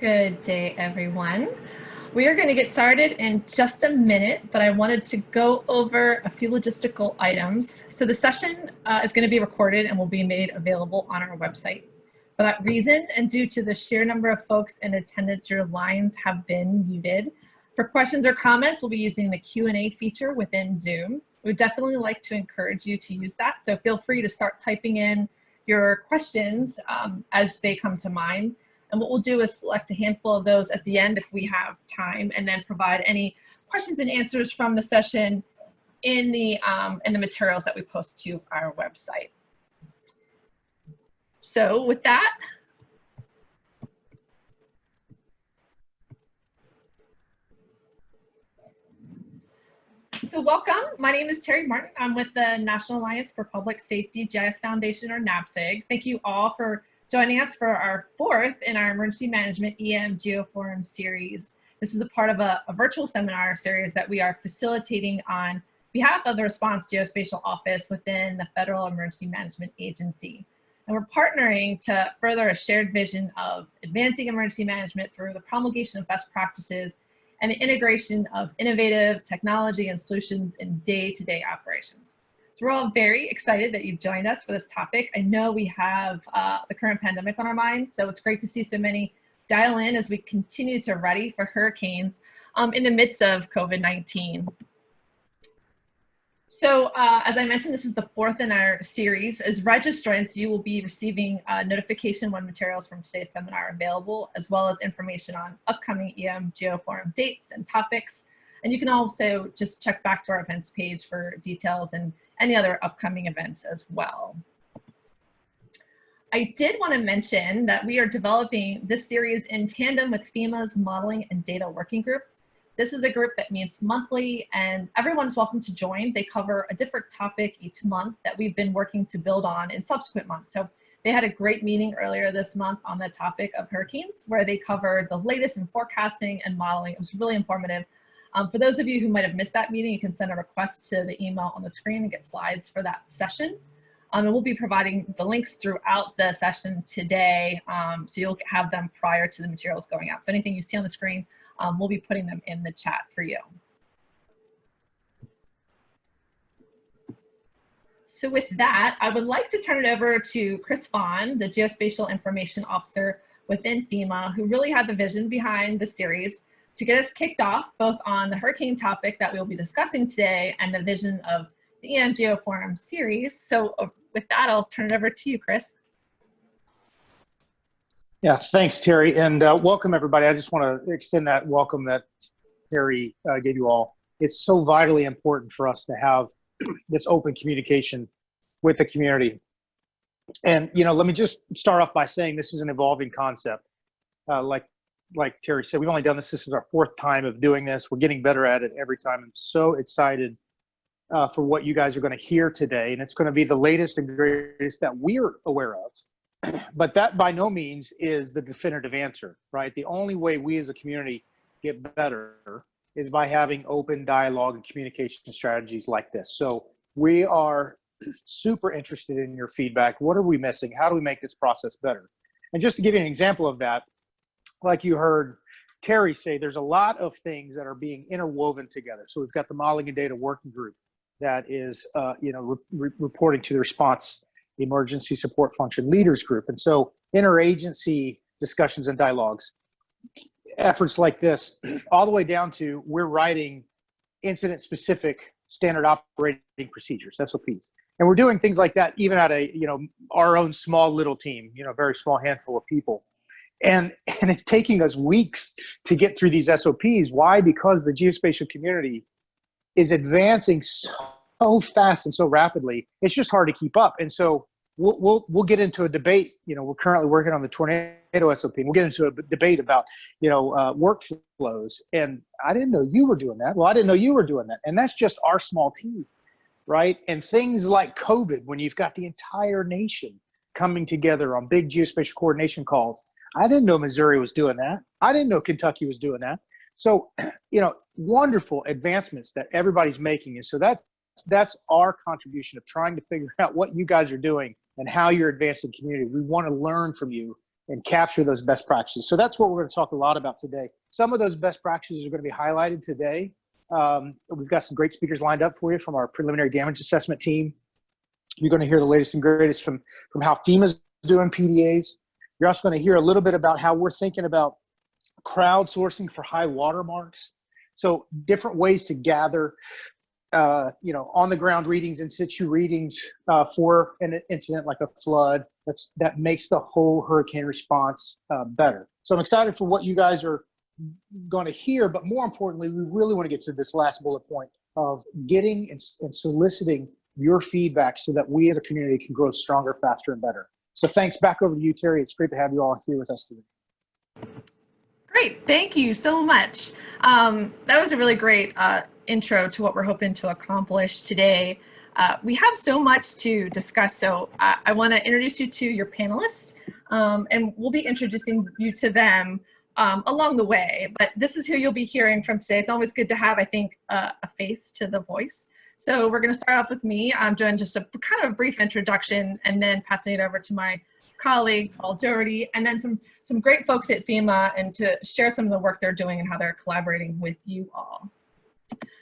Good day, everyone. We are going to get started in just a minute, but I wanted to go over a few logistical items. So the session uh, is going to be recorded and will be made available on our website. For that reason, and due to the sheer number of folks in attendance, your lines have been muted. For questions or comments, we'll be using the Q&A feature within Zoom. We would definitely like to encourage you to use that. So feel free to start typing in your questions um, as they come to mind. And what we'll do is select a handful of those at the end if we have time and then provide any questions and answers from the session in the, um, in the materials that we post to our website. So with that, So welcome. My name is Terry Martin. I'm with the National Alliance for Public Safety GIS Foundation or NAPSG. Thank you all for joining us for our fourth in our Emergency Management EM Geoforum series. This is a part of a, a virtual seminar series that we are facilitating on behalf of the Response Geospatial Office within the Federal Emergency Management Agency. And we're partnering to further a shared vision of advancing emergency management through the promulgation of best practices and the integration of innovative technology and solutions in day-to-day -day operations. So we're all very excited that you've joined us for this topic. I know we have uh, the current pandemic on our minds, so it's great to see so many dial in as we continue to ready for hurricanes um, in the midst of COVID-19. So uh, as I mentioned, this is the fourth in our series. As registrants, you will be receiving a notification when materials from today's seminar are available, as well as information on upcoming EM Geoforum dates and topics. And you can also just check back to our events page for details and any other upcoming events as well. I did want to mention that we are developing this series in tandem with FEMA's Modeling and Data Working Group, this is a group that meets monthly and everyone is welcome to join. They cover a different topic each month that we've been working to build on in subsequent months. So they had a great meeting earlier this month on the topic of hurricanes where they covered the latest in forecasting and modeling. It was really informative. Um, for those of you who might have missed that meeting, you can send a request to the email on the screen and get slides for that session. Um, and we'll be providing the links throughout the session today, um, so you'll have them prior to the materials going out. So anything you see on the screen, um, we'll be putting them in the chat for you. So with that, I would like to turn it over to Chris Vaughn, the Geospatial Information Officer within FEMA, who really had the vision behind the series to get us kicked off both on the hurricane topic that we'll be discussing today and the vision of the EM Geoforum series. So uh, with that, I'll turn it over to you, Chris. Yeah, thanks, Terry, and uh, welcome everybody. I just want to extend that welcome that Terry uh, gave you all. It's so vitally important for us to have this open communication with the community. And you know, let me just start off by saying this is an evolving concept. Uh, like like Terry said, we've only done this. This is our fourth time of doing this. We're getting better at it every time. I'm so excited uh, for what you guys are going to hear today, and it's going to be the latest and greatest that we're aware of but that by no means is the definitive answer, right? The only way we as a community get better is by having open dialogue and communication strategies like this. So we are super interested in your feedback. What are we missing? How do we make this process better? And just to give you an example of that, like you heard Terry say, there's a lot of things that are being interwoven together. So we've got the modeling and data working group that is, uh, you know, re reporting to the response emergency support function leaders group. And so interagency discussions and dialogues, efforts like this, all the way down to we're writing incident specific standard operating procedures, SOPs. And we're doing things like that even at a, you know, our own small little team, you know, very small handful of people. And, and it's taking us weeks to get through these SOPs. Why? Because the geospatial community is advancing so fast and so rapidly, it's just hard to keep up. And so we'll, we'll, we'll get into a debate. You know, we're currently working on the tornado SOP. We'll get into a debate about, you know, uh, workflows. And I didn't know you were doing that. Well, I didn't know you were doing that. And that's just our small team, right? And things like COVID, when you've got the entire nation coming together on big geospatial coordination calls. I didn't know Missouri was doing that. I didn't know Kentucky was doing that. So, you know, wonderful advancements that everybody's making. And so that that's our contribution of trying to figure out what you guys are doing and how you're advancing community. We want to learn from you and capture those best practices. So that's what we're going to talk a lot about today. Some of those best practices are going to be highlighted today. Um, we've got some great speakers lined up for you from our preliminary damage assessment team. You're going to hear the latest and greatest from, from how FEMA's doing PDAs. You're also going to hear a little bit about how we're thinking about crowdsourcing for high water marks. So different ways to gather, uh, you know, on the ground readings in situ readings uh, for an incident like a flood. That's that makes the whole hurricane response uh, better. So I'm excited for what you guys are going to hear, but more importantly, we really want to get to this last bullet point of getting and, and soliciting your feedback so that we as a community can grow stronger, faster, and better. So thanks. Back over to you, Terry. It's great to have you all here with us today. Great. Thank you so much. Um, that was a really great uh, intro to what we're hoping to accomplish today. Uh, we have so much to discuss, so I, I want to introduce you to your panelists, um, and we'll be introducing you to them um, along the way. But this is who you'll be hearing from today. It's always good to have, I think, uh, a face to the voice. So we're going to start off with me. I'm doing just a kind of a brief introduction and then passing it over to my colleague, Paul Doherty, and then some, some great folks at FEMA and to share some of the work they're doing and how they're collaborating with you all.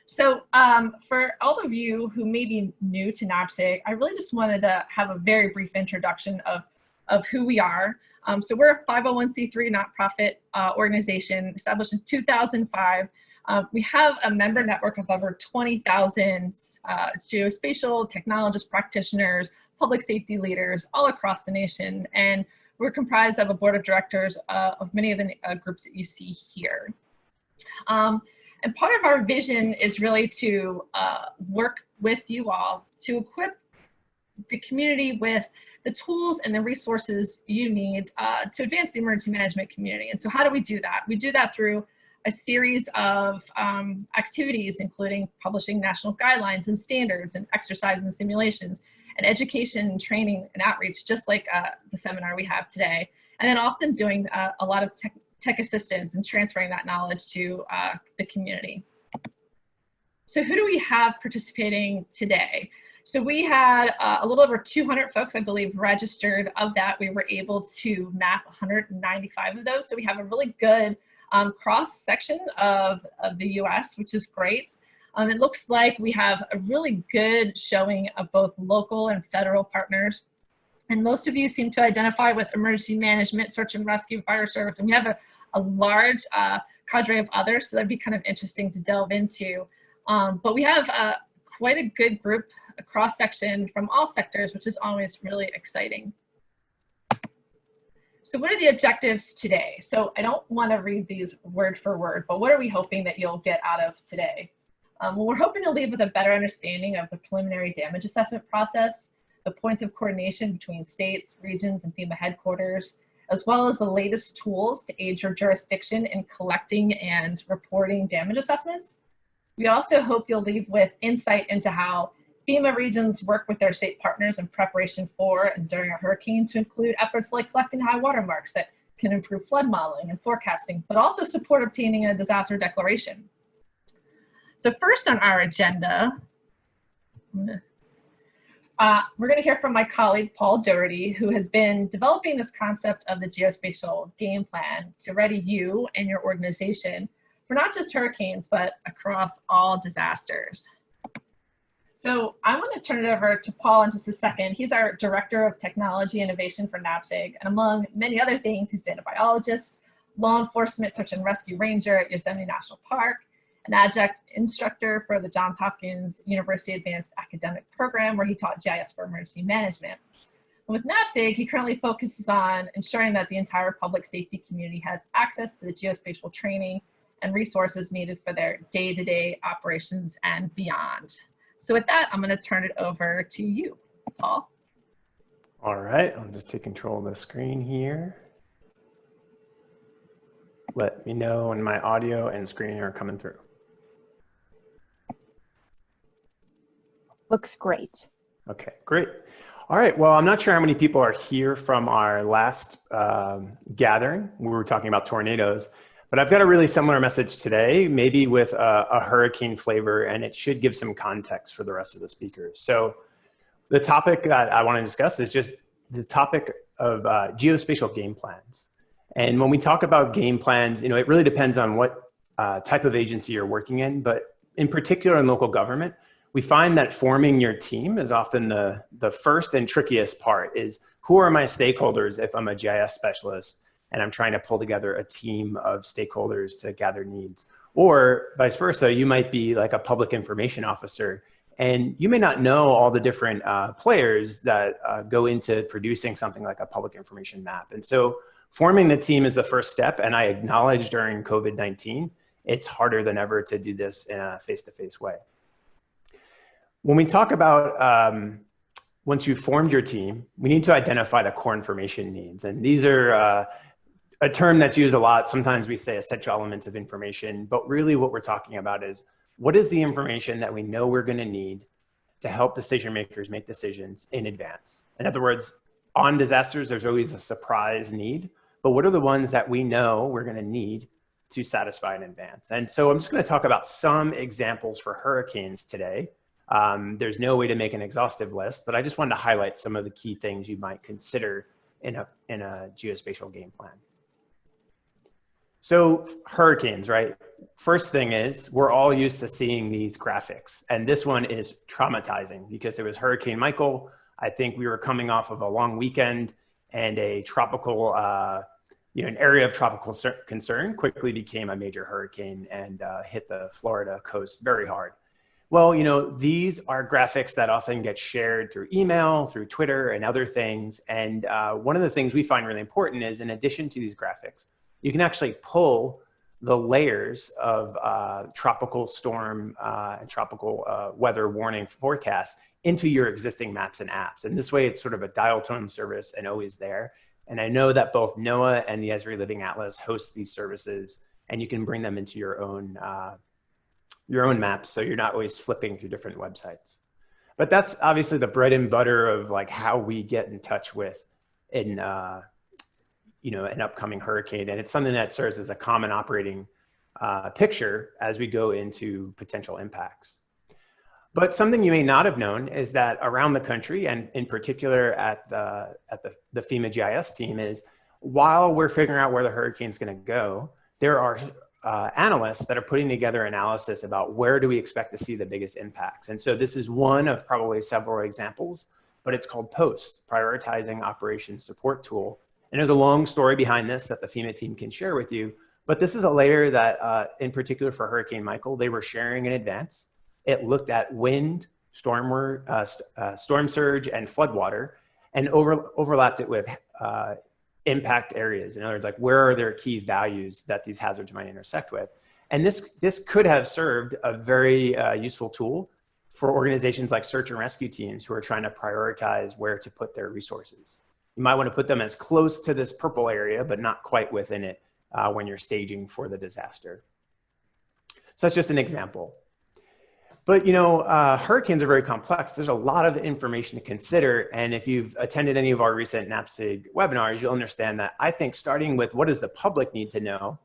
So um, for all of you who may be new to NAPSG, I really just wanted to have a very brief introduction of, of who we are. Um, so we're a 501c3 nonprofit uh, organization established in 2005. Uh, we have a member network of over 20,000 uh, geospatial technologists, practitioners, public safety leaders all across the nation. And we're comprised of a board of directors uh, of many of the uh, groups that you see here. Um, and part of our vision is really to uh, work with you all to equip the community with the tools and the resources you need uh, to advance the emergency management community. And so how do we do that? We do that through a series of um, activities, including publishing national guidelines and standards and exercise and simulations and education and training and outreach, just like uh, the seminar we have today. And then often doing uh, a lot of tech, tech assistance and transferring that knowledge to uh, the community. So who do we have participating today? So we had uh, a little over 200 folks, I believe, registered. Of that, we were able to map 195 of those. So we have a really good um, cross section of, of the US, which is great. Um, it looks like we have a really good showing of both local and federal partners. And most of you seem to identify with emergency management, search and rescue, fire service, and we have a, a large uh, cadre of others, so that'd be kind of interesting to delve into. Um, but we have uh, quite a good group a cross section from all sectors, which is always really exciting. So what are the objectives today? So I don't want to read these word for word, but what are we hoping that you'll get out of today? Um, well, we're hoping to leave with a better understanding of the preliminary damage assessment process, the points of coordination between states, regions, and FEMA headquarters, as well as the latest tools to aid your jurisdiction in collecting and reporting damage assessments. We also hope you'll leave with insight into how FEMA regions work with their state partners in preparation for and during a hurricane to include efforts like collecting high water marks that can improve flood modeling and forecasting, but also support obtaining a disaster declaration. So first on our agenda, uh, we're going to hear from my colleague, Paul Doherty, who has been developing this concept of the geospatial game plan to ready you and your organization for not just hurricanes, but across all disasters. So I want to turn it over to Paul in just a second. He's our Director of Technology Innovation for NAPSG, and among many other things, he's been a biologist, law enforcement search and rescue ranger at Yosemite National Park, an adjunct instructor for the Johns Hopkins University Advanced Academic Program, where he taught GIS for emergency management. with NAPSG, he currently focuses on ensuring that the entire public safety community has access to the geospatial training and resources needed for their day-to-day -day operations and beyond. So with that, I'm going to turn it over to you, Paul. All right, I'll just take control of the screen here. Let me know when my audio and screen are coming through. Looks great. Okay, great. All right, well, I'm not sure how many people are here from our last um, gathering. We were talking about tornadoes. But I've got a really similar message today, maybe with a, a, hurricane flavor, and it should give some context for the rest of the speakers. So the topic that I want to discuss is just the topic of uh, geospatial game plans. And when we talk about game plans, you know, it really depends on what uh, type of agency you're working in, but in particular in local government, we find that forming your team is often the, the first and trickiest part is who are my stakeholders if I'm a GIS specialist and I'm trying to pull together a team of stakeholders to gather needs. Or vice versa, you might be like a public information officer and you may not know all the different uh, players that uh, go into producing something like a public information map. And so forming the team is the first step. And I acknowledge during COVID-19, it's harder than ever to do this in a face-to-face -face way. When we talk about um, once you've formed your team, we need to identify the core information needs. And these are uh, a term that's used a lot. Sometimes we say essential elements of information, but really what we're talking about is what is the information that we know we're gonna need to help decision makers make decisions in advance? In other words, on disasters, there's always a surprise need, but what are the ones that we know we're gonna need to satisfy in advance? And so I'm just gonna talk about some examples for hurricanes today um, there's no way to make an exhaustive list, but I just wanted to highlight some of the key things you might consider in a, in a geospatial game plan. So hurricanes, right? First thing is we're all used to seeing these graphics and this one is traumatizing because it was Hurricane Michael. I think we were coming off of a long weekend and a tropical, uh, you know, an area of tropical concern quickly became a major hurricane and uh, hit the Florida coast very hard. Well, you know, these are graphics that often get shared through email, through Twitter and other things. And uh, one of the things we find really important is in addition to these graphics, you can actually pull the layers of uh, tropical storm uh, and tropical uh, weather warning forecasts into your existing maps and apps. And this way it's sort of a dial tone service and always there. And I know that both NOAA and the Esri Living Atlas host these services and you can bring them into your own uh, your own maps so you're not always flipping through different websites. But that's obviously the bread and butter of like how we get in touch with in uh, you know an upcoming hurricane, and it's something that serves as a common operating uh, picture as we go into potential impacts. But something you may not have known is that around the country, and in particular at the at the, the FEMA GIS team, is while we're figuring out where the hurricane's going to go, there are uh, analysts that are putting together analysis about where do we expect to see the biggest impacts. And so this is one of probably several examples, but it's called POST, Prioritizing Operations Support Tool. And there's a long story behind this that the FEMA team can share with you, but this is a layer that uh, in particular for Hurricane Michael, they were sharing in advance. It looked at wind, storm, uh, uh, storm surge, and floodwater, and over, overlapped it with uh, impact areas. In other words, like where are their key values that these hazards might intersect with? And this, this could have served a very uh, useful tool for organizations like search and rescue teams who are trying to prioritize where to put their resources. You might want to put them as close to this purple area, but not quite within it uh, when you're staging for the disaster. So that's just an example. But you know, uh, hurricanes are very complex. There's a lot of information to consider. And if you've attended any of our recent NAPSG webinars, you'll understand that I think starting with what does the public need to know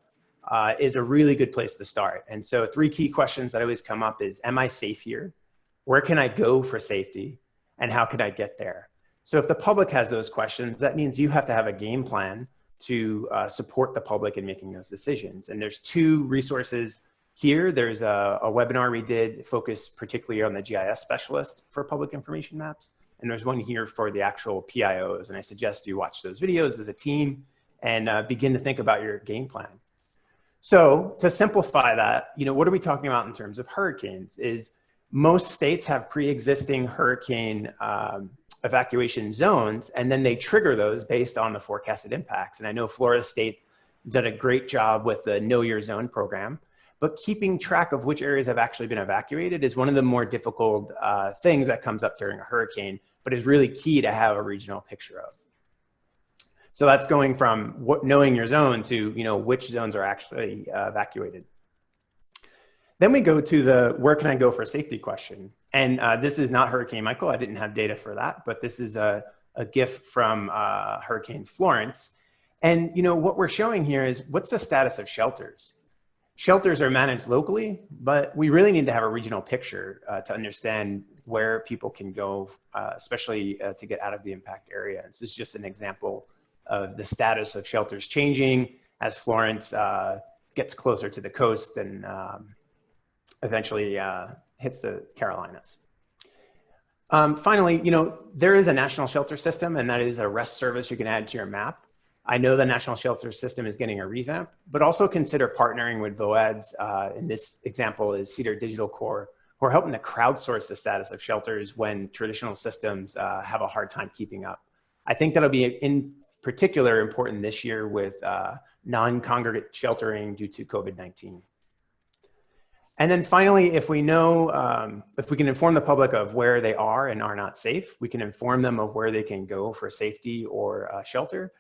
uh, is a really good place to start. And so three key questions that always come up is, am I safe here? Where can I go for safety? And how can I get there? So if the public has those questions, that means you have to have a game plan to uh, support the public in making those decisions. And there's two resources here, there's a, a, webinar we did focused particularly on the GIS specialist for public information maps. And there's one here for the actual PIOs. And I suggest you watch those videos as a team and uh, begin to think about your game plan. So to simplify that, you know, what are we talking about in terms of hurricanes is most states have pre-existing hurricane um, evacuation zones, and then they trigger those based on the forecasted impacts. And I know Florida State did a great job with the Know Your Zone program but keeping track of which areas have actually been evacuated is one of the more difficult uh, things that comes up during a hurricane, but is really key to have a regional picture of. So that's going from what, knowing your zone to you know which zones are actually uh, evacuated. Then we go to the where can I go for a safety question. And uh, this is not Hurricane Michael. I didn't have data for that, but this is a, a GIF from uh, Hurricane Florence. And you know what we're showing here is what's the status of shelters? Shelters are managed locally, but we really need to have a regional picture uh, to understand where people can go, uh, especially uh, to get out of the impact area. This is just an example of the status of shelters changing as Florence uh, gets closer to the coast and um, eventually uh, hits the Carolinas. Um, finally, you know, there is a national shelter system and that is a rest service you can add to your map. I know the national shelter system is getting a revamp, but also consider partnering with VOADS. Uh, in this example is Cedar Digital Core, who are helping to crowdsource the status of shelters when traditional systems uh, have a hard time keeping up. I think that'll be in particular important this year with uh, non-congregate sheltering due to COVID-19. And then finally, if we know, um, if we can inform the public of where they are and are not safe, we can inform them of where they can go for safety or uh, shelter.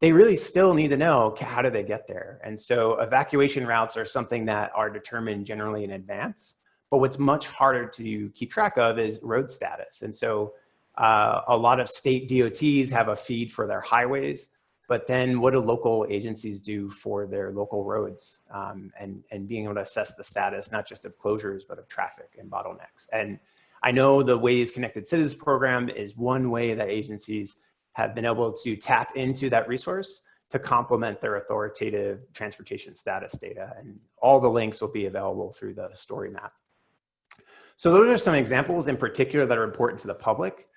They really still need to know how do they get there. And so evacuation routes are something that are determined generally in advance. But what's much harder to keep track of is road status. And so uh, a lot of state DOTs have a feed for their highways, but then what do local agencies do for their local roads um, and, and being able to assess the status, not just of closures, but of traffic and bottlenecks. And I know the Waze Connected Cities program is one way that agencies have been able to tap into that resource to complement their authoritative transportation status data. And all the links will be available through the story map. So those are some examples in particular that are important to the public.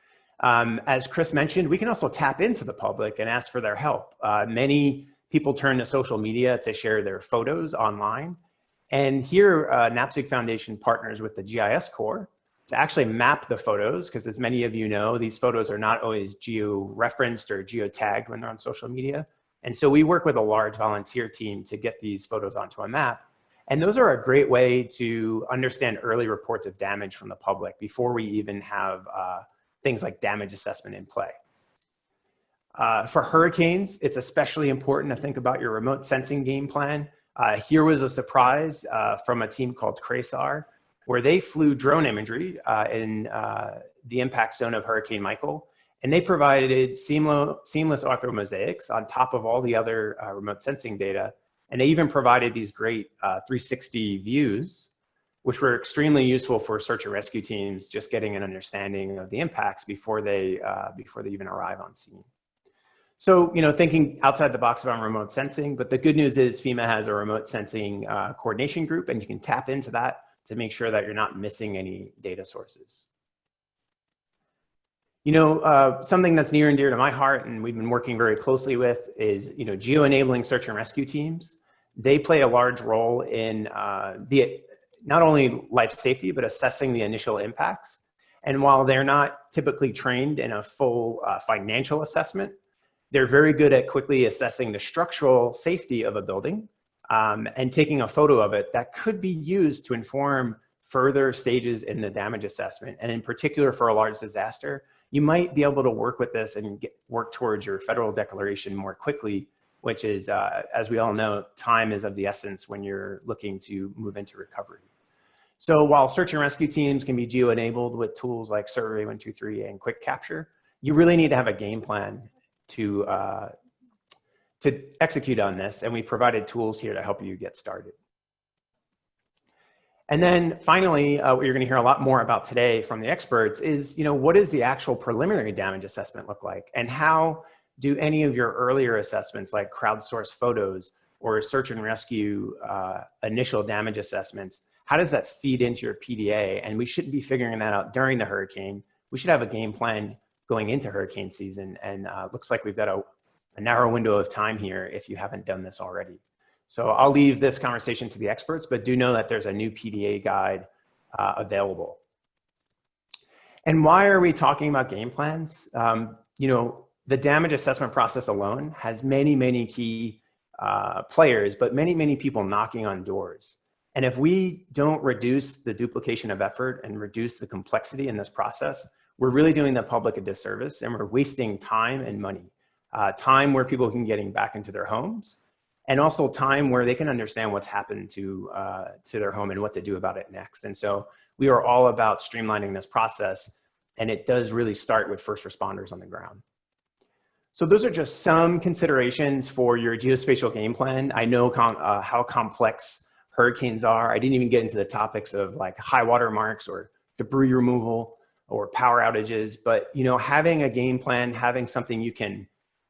Um, as Chris mentioned, we can also tap into the public and ask for their help. Uh, many people turn to social media to share their photos online. And here, uh, NAPSG Foundation partners with the GIS Corps to actually map the photos, because as many of you know, these photos are not always geo-referenced or geo-tagged when they're on social media. And so we work with a large volunteer team to get these photos onto a map. And those are a great way to understand early reports of damage from the public before we even have uh, things like damage assessment in play. Uh, for hurricanes, it's especially important to think about your remote sensing game plan. Uh, here was a surprise uh, from a team called CRASAR, where they flew drone imagery uh, in uh, the impact zone of Hurricane Michael, and they provided seamless, seamless orthomosaics on top of all the other uh, remote sensing data. And they even provided these great 360 views which were extremely useful for search and rescue teams, just getting an understanding of the impacts before they, uh, before they even arrive on scene. So, you know, thinking outside the box about remote sensing, but the good news is FEMA has a remote sensing uh, coordination group and you can tap into that to make sure that you're not missing any data sources. You know, uh, something that's near and dear to my heart and we've been working very closely with is, you know, geo-enabling search and rescue teams. They play a large role in uh, the not only life safety, but assessing the initial impacts. And while they're not typically trained in a full uh, financial assessment, they're very good at quickly assessing the structural safety of a building um, and taking a photo of it that could be used to inform further stages in the damage assessment. And in particular for a large disaster, you might be able to work with this and get, work towards your federal declaration more quickly, which is, uh, as we all know, time is of the essence when you're looking to move into recovery. So while search and rescue teams can be geo-enabled with tools like Survey123 and Quick Capture, you really need to have a game plan to, uh, to execute on this. And we've provided tools here to help you get started. And then finally, uh, what you're gonna hear a lot more about today from the experts is, you know, what does the actual preliminary damage assessment look like? And how do any of your earlier assessments like crowdsource photos or search and rescue uh, initial damage assessments how does that feed into your PDA? And we shouldn't be figuring that out during the hurricane. We should have a game plan going into hurricane season. And uh, looks like we've got a, a narrow window of time here if you haven't done this already. So I'll leave this conversation to the experts, but do know that there's a new PDA guide uh, available. And why are we talking about game plans? Um, you know, the damage assessment process alone has many, many key uh, players, but many, many people knocking on doors. And if we don't reduce the duplication of effort and reduce the complexity in this process, we're really doing the public a disservice and we're wasting time and money. Uh, time where people can getting back into their homes and also time where they can understand what's happened to, uh, to their home and what to do about it next. And so we are all about streamlining this process and it does really start with first responders on the ground. So those are just some considerations for your geospatial game plan. I know com uh, how complex hurricanes are. I didn't even get into the topics of like high water marks or debris removal or power outages. But you know, having a game plan, having something you can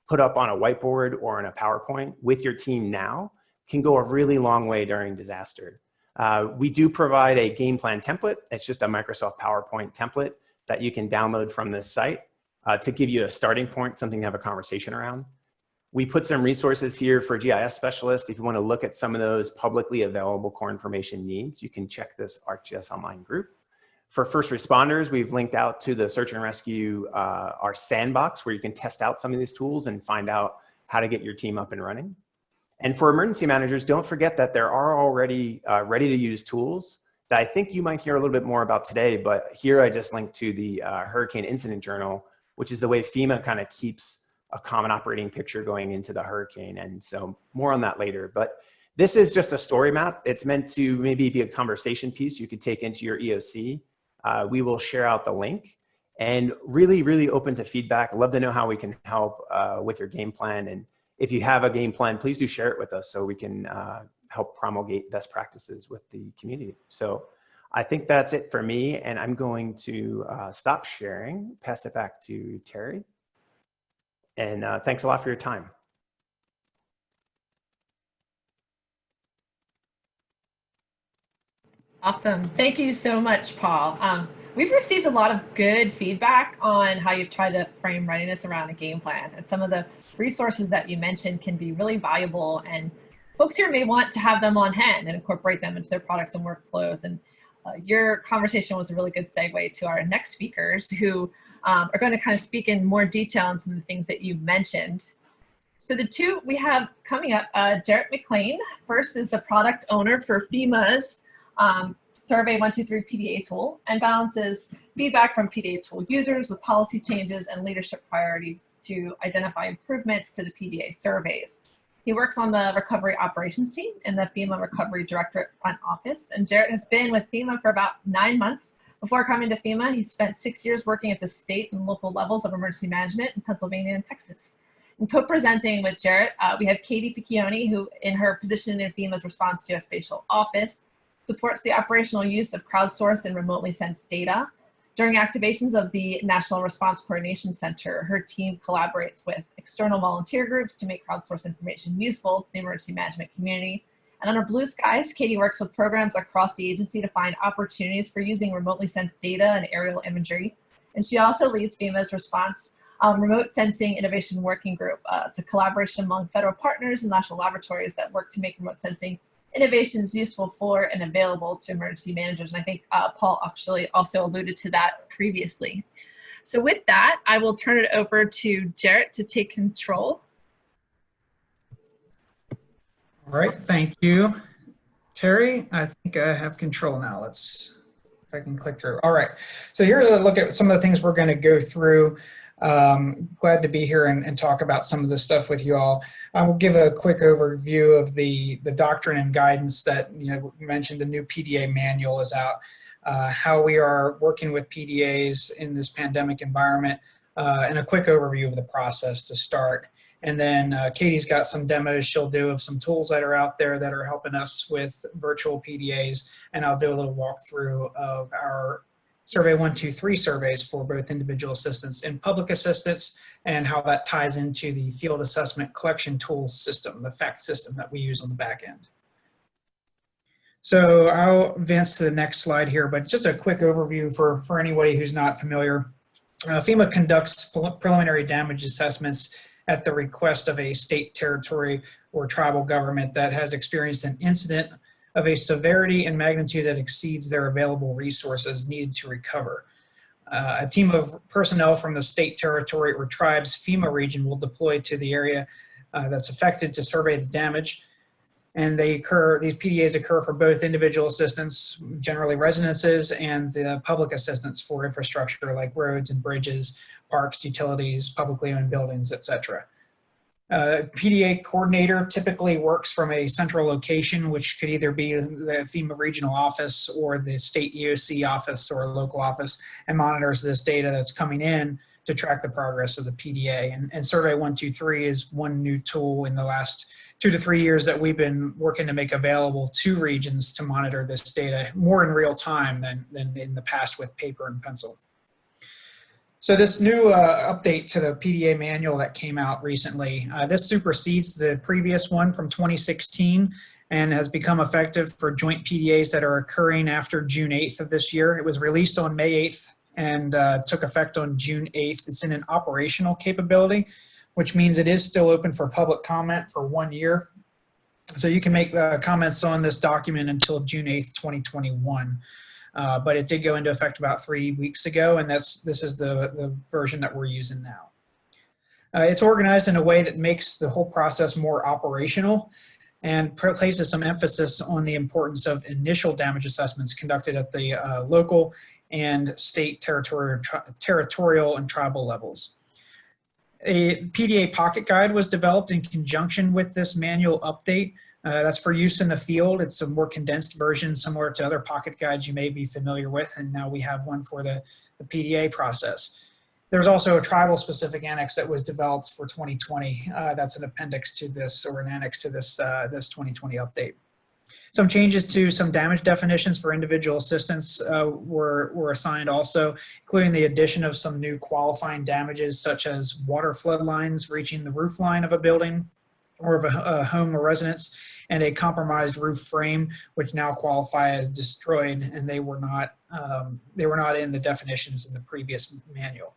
put up on a whiteboard or in a PowerPoint with your team now can go a really long way during disaster. Uh, we do provide a game plan template. It's just a Microsoft PowerPoint template that you can download from this site uh, to give you a starting point, something to have a conversation around. We put some resources here for GIS specialists. If you want to look at some of those publicly available core information needs, you can check this ArcGIS online group. For first responders, we've linked out to the search and rescue, uh, our sandbox where you can test out some of these tools and find out how to get your team up and running. And for emergency managers, don't forget that there are already uh, ready to use tools that I think you might hear a little bit more about today, but here I just linked to the uh, Hurricane Incident Journal, which is the way FEMA kind of keeps a common operating picture going into the hurricane. And so more on that later, but this is just a story map. It's meant to maybe be a conversation piece you could take into your EOC uh, we will share out the link and really, really open to feedback. Love to know how we can help uh, with your game plan. And if you have a game plan, please do share it with us so we can uh, help promulgate best practices with the community. So I think that's it for me. And I'm going to uh, stop sharing, pass it back to Terry. And uh, thanks a lot for your time. Awesome. Thank you so much, Paul. Um, we've received a lot of good feedback on how you've tried to frame readiness around a game plan. And some of the resources that you mentioned can be really valuable and folks here may want to have them on hand and incorporate them into their products and workflows. And uh, your conversation was a really good segue to our next speakers who um, are going to kind of speak in more detail on some of the things that you mentioned. So the two we have coming up, uh, Jarrett McLean, first is the product owner for FEMA's um, Survey 123 PDA tool and balances feedback from PDA tool users with policy changes and leadership priorities to identify improvements to the PDA surveys. He works on the recovery operations team in the FEMA Recovery Directorate front office. And Jarrett has been with FEMA for about nine months. Before coming to FEMA, he spent six years working at the state and local levels of emergency management in Pennsylvania and Texas. And co-presenting with Jarrett, uh, we have Katie Piccioni, who in her position in FEMA's response geospatial office supports the operational use of crowdsourced and remotely sensed data. During activations of the National Response Coordination Center, her team collaborates with external volunteer groups to make crowdsourced information useful to the emergency management community. And under Blue Skies, Katie works with programs across the agency to find opportunities for using remotely sensed data and aerial imagery. And she also leads FEMA's response um, remote sensing innovation working group. Uh, it's a collaboration among federal partners and national laboratories that work to make remote sensing innovation is useful for and available to emergency managers. And I think uh, Paul actually also alluded to that previously. So with that, I will turn it over to Jarrett to take control. All right, thank you. Terry, I think I have control now. Let's, if I can click through. All right, so here's a look at some of the things we're gonna go through. Um, glad to be here and, and, talk about some of this stuff with you all. I will give a quick overview of the, the doctrine and guidance that, you know, mentioned the new PDA manual is out, uh, how we are working with PDAs in this pandemic environment, uh, and a quick overview of the process to start. And then uh, Katie's got some demos she'll do of some tools that are out there that are helping us with virtual PDAs. And I'll do a little walkthrough of our Survey 123 surveys for both individual assistance and public assistance and how that ties into the field assessment collection tools system, the FACT system that we use on the back end. So I'll advance to the next slide here, but just a quick overview for, for anybody who's not familiar. Uh, FEMA conducts preliminary damage assessments at the request of a state, territory, or tribal government that has experienced an incident of a severity and magnitude that exceeds their available resources needed to recover. Uh, a team of personnel from the state, territory, or tribe's FEMA region will deploy to the area uh, that's affected to survey the damage. And they occur, these PDAs occur for both individual assistance, generally residences, and the public assistance for infrastructure like roads and bridges, parks, utilities, publicly owned buildings, et cetera. Uh, PDA coordinator typically works from a central location, which could either be the FEMA regional office or the state EOC office or local office and monitors this data that's coming in to track the progress of the PDA. And, and Survey 123 is one new tool in the last two to three years that we've been working to make available to regions to monitor this data more in real time than, than in the past with paper and pencil. So this new uh, update to the PDA manual that came out recently, uh, this supersedes the previous one from 2016 and has become effective for joint PDAs that are occurring after June 8th of this year. It was released on May 8th and uh, took effect on June 8th. It's in an operational capability, which means it is still open for public comment for one year. So you can make uh, comments on this document until June 8th, 2021. Uh, but it did go into effect about three weeks ago, and that's this is the, the version that we're using now. Uh, it's organized in a way that makes the whole process more operational and places some emphasis on the importance of initial damage assessments conducted at the uh, local and state territorial, territorial and tribal levels. A PDA pocket guide was developed in conjunction with this manual update uh, that's for use in the field. It's a more condensed version similar to other pocket guides you may be familiar with, and now we have one for the, the PDA process. There's also a tribal specific annex that was developed for 2020. Uh, that's an appendix to this or an annex to this, uh, this 2020 update. Some changes to some damage definitions for individual assistance uh, were, were assigned also, including the addition of some new qualifying damages such as water flood lines reaching the roof line of a building, or of a, a home or residence and a compromised roof frame, which now qualify as destroyed, and they were not um, they were not in the definitions in the previous manual.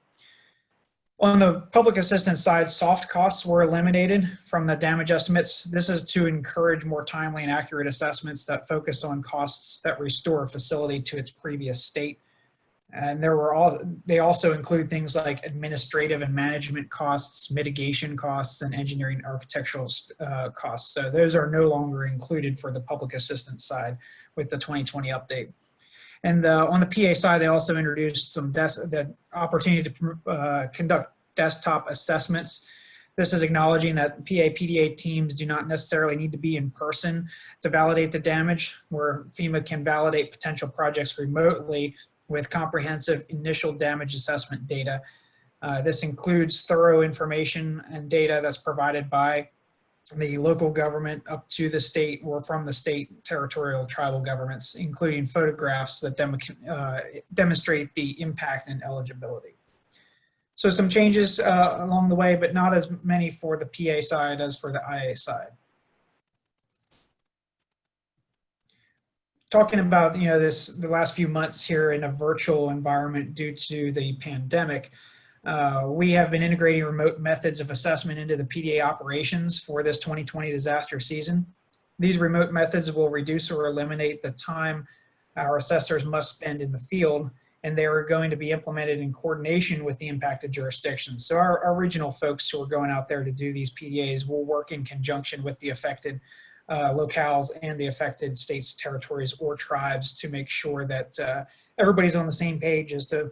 On the public assistance side, soft costs were eliminated from the damage estimates. This is to encourage more timely and accurate assessments that focus on costs that restore a facility to its previous state. And there were all, they also include things like administrative and management costs, mitigation costs, and engineering architectural uh, costs. So those are no longer included for the public assistance side with the 2020 update. And uh, on the PA side, they also introduced some the opportunity to uh, conduct desktop assessments. This is acknowledging that PA PDA teams do not necessarily need to be in person to validate the damage, where FEMA can validate potential projects remotely with comprehensive initial damage assessment data. Uh, this includes thorough information and data that's provided by the local government up to the state or from the state territorial tribal governments, including photographs that dem uh, demonstrate the impact and eligibility. So some changes uh, along the way, but not as many for the PA side as for the IA side. talking about you know this the last few months here in a virtual environment due to the pandemic uh, we have been integrating remote methods of assessment into the PDA operations for this 2020 disaster season. These remote methods will reduce or eliminate the time our assessors must spend in the field, and they are going to be implemented in coordination with the impacted jurisdictions. So our, our regional folks who are going out there to do these PDAs will work in conjunction with the affected uh, locales and the affected states, territories, or tribes to make sure that uh, everybody's on the same page as to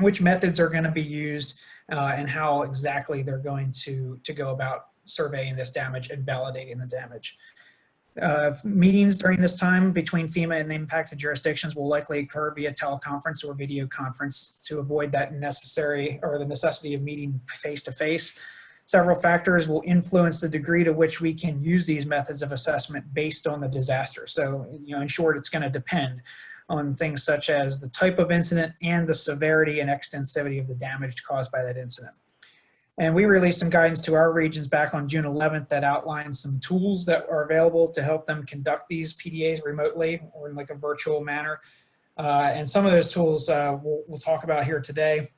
which methods are going to be used uh, and how exactly they're going to, to go about surveying this damage and validating the damage. Uh, meetings during this time between FEMA and the impacted jurisdictions will likely occur via teleconference or video conference to avoid that necessary or the necessity of meeting face to face. Several factors will influence the degree to which we can use these methods of assessment based on the disaster. So, you know, in short, it's going to depend on things such as the type of incident and the severity and extensivity of the damage caused by that incident. And we released some guidance to our regions back on June 11th that outlines some tools that are available to help them conduct these PDAs remotely or in like a virtual manner. Uh, and some of those tools uh, we'll, we'll talk about here today.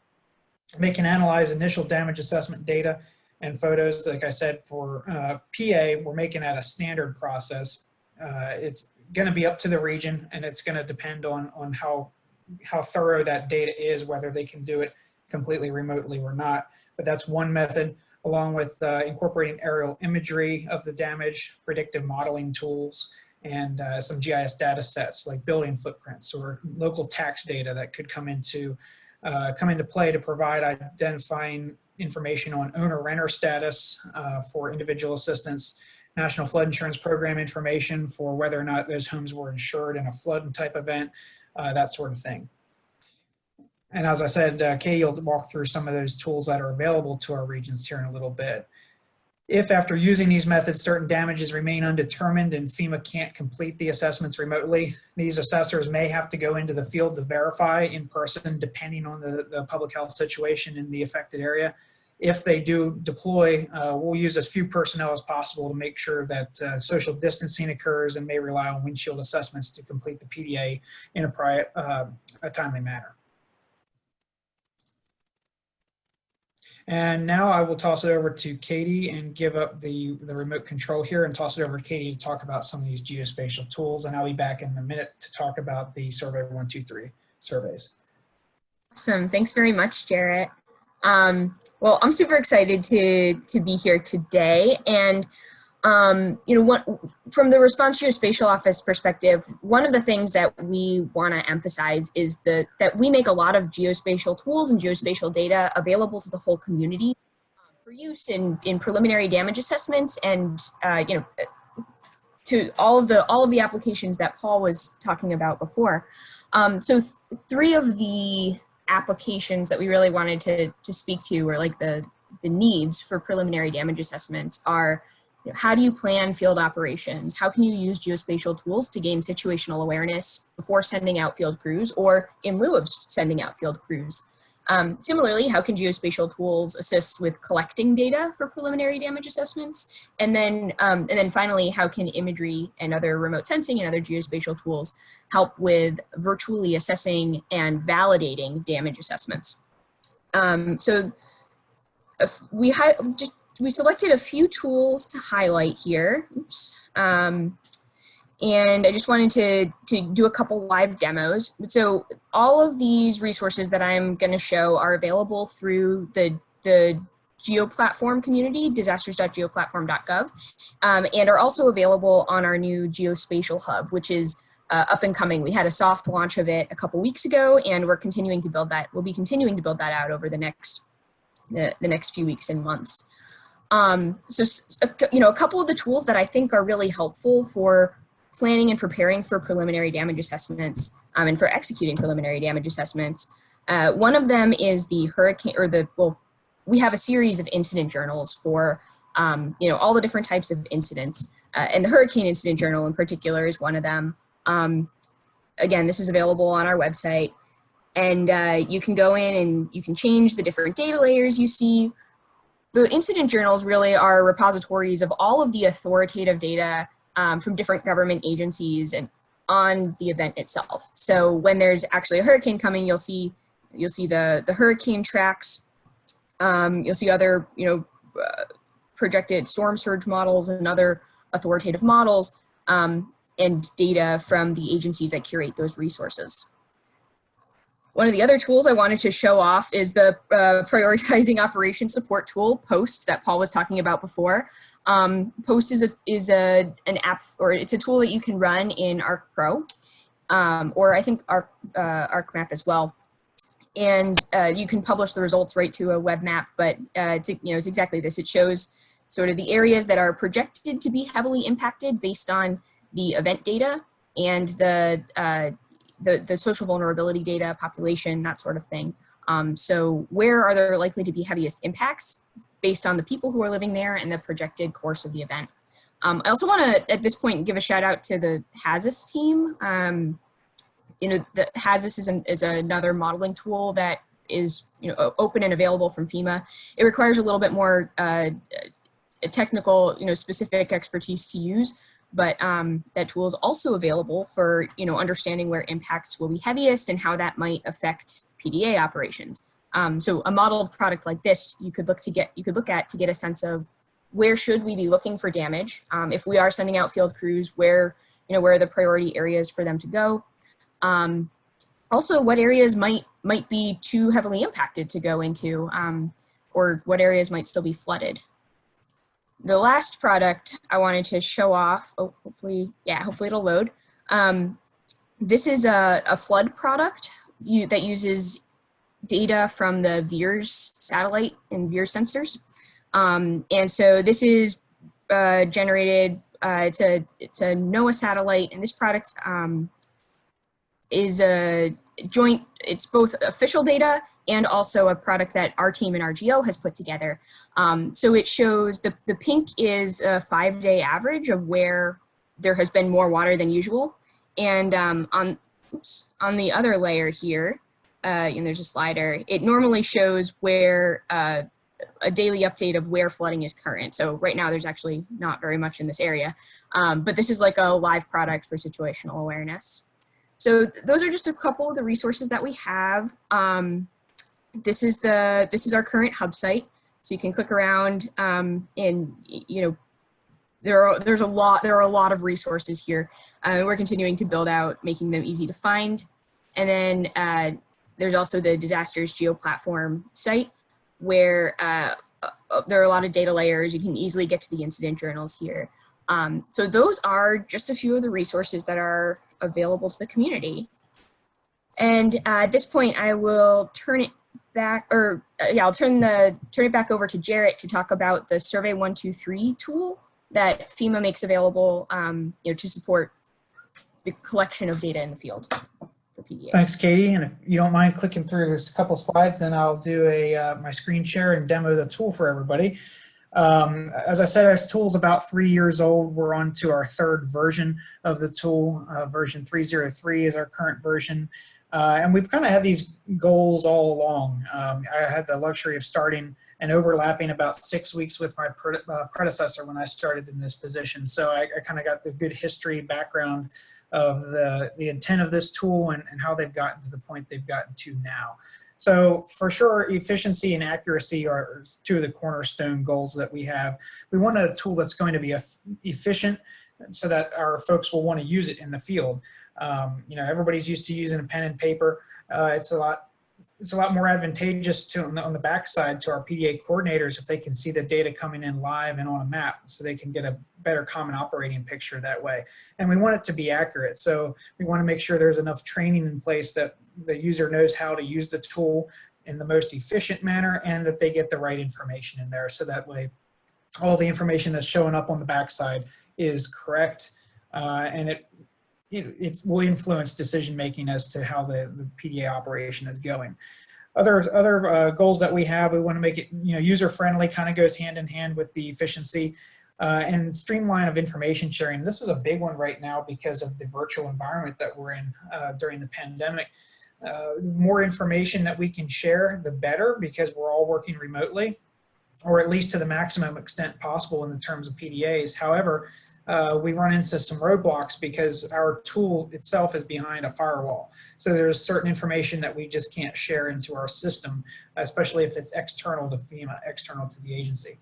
They can analyze initial damage assessment data and photos. Like I said, for uh, PA, we're making that a standard process. Uh, it's going to be up to the region and it's going to depend on, on how, how thorough that data is, whether they can do it completely remotely or not. But that's one method along with uh, incorporating aerial imagery of the damage, predictive modeling tools, and uh, some GIS data sets like building footprints or local tax data that could come into uh, come into play to provide identifying information on owner-renter status uh, for individual assistance, National Flood Insurance Program information for whether or not those homes were insured in a flood type event, uh, that sort of thing. And as I said, uh, Katie will walk through some of those tools that are available to our regions here in a little bit. If after using these methods, certain damages remain undetermined and FEMA can't complete the assessments remotely, these assessors may have to go into the field to verify in person, depending on the, the public health situation in the affected area. If they do deploy, uh, we'll use as few personnel as possible to make sure that uh, social distancing occurs and may rely on windshield assessments to complete the PDA in a, pri uh, a timely manner. And now I will toss it over to Katie and give up the, the remote control here and toss it over to Katie to talk about some of these geospatial tools. And I'll be back in a minute to talk about the Survey 123 surveys. Awesome. Thanks very much, Jarrett. Um, well, I'm super excited to, to be here today. And um, you know, what, from the Response Geospatial Office perspective, one of the things that we want to emphasize is the, that we make a lot of geospatial tools and geospatial data available to the whole community um, for use in, in preliminary damage assessments and, uh, you know, to all of the all of the applications that Paul was talking about before. Um, so th three of the applications that we really wanted to, to speak to or like the, the needs for preliminary damage assessments are you know, how do you plan field operations? How can you use geospatial tools to gain situational awareness before sending out field crews or in lieu of sending out field crews? Um, similarly, how can geospatial tools assist with collecting data for preliminary damage assessments? And then, um, and then finally, how can imagery and other remote sensing and other geospatial tools help with virtually assessing and validating damage assessments? Um, so we just we selected a few tools to highlight here. Oops. Um, and I just wanted to, to do a couple live demos. So all of these resources that I'm gonna show are available through the, the GeoPlatform community, disasters.geoplatform.gov, um, and are also available on our new Geospatial Hub, which is uh, up and coming. We had a soft launch of it a couple weeks ago, and we're continuing to build that. We'll be continuing to build that out over the next the, the next few weeks and months. Um, so, you know, a couple of the tools that I think are really helpful for planning and preparing for preliminary damage assessments um, and for executing preliminary damage assessments. Uh, one of them is the hurricane or the, well, we have a series of incident journals for, um, you know, all the different types of incidents. Uh, and the hurricane incident journal in particular is one of them. Um, again, this is available on our website and uh, you can go in and you can change the different data layers you see the incident journals really are repositories of all of the authoritative data um, from different government agencies and on the event itself. So when there's actually a hurricane coming, you'll see you'll see the the hurricane tracks. Um, you'll see other you know uh, projected storm surge models and other authoritative models um, and data from the agencies that curate those resources. One of the other tools I wanted to show off is the uh, prioritizing operation support tool, POST, that Paul was talking about before. Um, POST is, a, is a, an app, or it's a tool that you can run in Arc Pro, um, or I think Arc, uh, ArcMap as well. And uh, you can publish the results right to a web map, but uh, it's, you know, it's exactly this. It shows sort of the areas that are projected to be heavily impacted based on the event data and the uh, the, the social vulnerability data, population, that sort of thing. Um, so where are there likely to be heaviest impacts based on the people who are living there and the projected course of the event. Um, I also want to, at this point, give a shout out to the HAZUS team. Um, you know, the HAZUS is, an, is another modeling tool that is you know open and available from FEMA. It requires a little bit more uh, technical, you know, specific expertise to use, but um, that tool is also available for you know understanding where impacts will be heaviest and how that might affect PDA operations. Um, so a modeled product like this, you could look to get you could look at to get a sense of where should we be looking for damage um, if we are sending out field crews, where you know where are the priority areas for them to go. Um, also, what areas might might be too heavily impacted to go into, um, or what areas might still be flooded the last product I wanted to show off, oh, hopefully, yeah, hopefully it'll load. Um, this is a, a flood product you, that uses data from the VIIRS satellite and VIIRS sensors. Um, and so this is uh, generated, uh, it's, a, it's a NOAA satellite, and this product um, is a joint, it's both official data and also a product that our team in RGO has put together. Um, so it shows the, the pink is a five day average of where there has been more water than usual. And um, on, oops, on the other layer here, uh, and there's a slider, it normally shows where uh, a daily update of where flooding is current. So right now there's actually not very much in this area, um, but this is like a live product for situational awareness. So th those are just a couple of the resources that we have. Um, this is the this is our current hub site. So you can click around um, and you know there are there's a lot there are a lot of resources here. Uh, we're continuing to build out, making them easy to find. And then uh, there's also the disasters geo platform site where uh, uh, there are a lot of data layers. You can easily get to the incident journals here. Um, so those are just a few of the resources that are available to the community. And uh, at this point, I will turn it back, or uh, yeah, I'll turn the turn it back over to Jarrett to talk about the Survey One Two Three tool that FEMA makes available, um, you know, to support the collection of data in the field for PDAs. Thanks, Katie. And if you don't mind clicking through this couple slides, then I'll do a uh, my screen share and demo the tool for everybody. Um, as I said, our tool's about three years old. We're on to our third version of the tool. Uh, version 303 is our current version. Uh, and we've kind of had these goals all along. Um, I had the luxury of starting and overlapping about six weeks with my uh, predecessor when I started in this position. So I, I kind of got the good history background of the, the intent of this tool and, and how they've gotten to the point they've gotten to now. So for sure, efficiency and accuracy are two of the cornerstone goals that we have. We want a tool that's going to be efficient so that our folks will want to use it in the field. Um, you know, everybody's used to using a pen and paper. Uh, it's a lot it's a lot more advantageous to on the, on the backside to our PDA coordinators if they can see the data coming in live and on a map so they can get a better common operating picture that way. And we want it to be accurate. So we want to make sure there's enough training in place that the user knows how to use the tool in the most efficient manner and that they get the right information in there. So that way all the information that's showing up on the backside is correct uh, and it it, it will influence decision making as to how the, the PDA operation is going. Other other uh, goals that we have, we want to make it you know user friendly, kind of goes hand in hand with the efficiency uh, and streamline of information sharing. This is a big one right now because of the virtual environment that we're in uh, during the pandemic. Uh, the more information that we can share, the better because we're all working remotely or at least to the maximum extent possible in the terms of PDAs. However, uh, we run into some roadblocks because our tool itself is behind a firewall. So there's certain information that we just can't share into our system, especially if it's external to FEMA, external to the agency.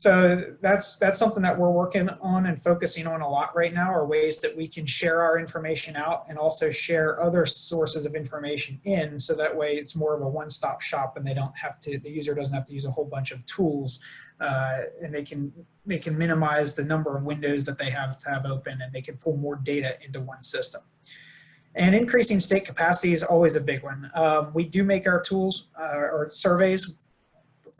So that's that's something that we're working on and focusing on a lot right now are ways that we can share our information out and also share other sources of information in so that way it's more of a one-stop shop and they don't have to the user doesn't have to use a whole bunch of tools uh, and they can they can minimize the number of windows that they have to have open and they can pull more data into one system. And increasing state capacity is always a big one. Um, we do make our tools uh, or surveys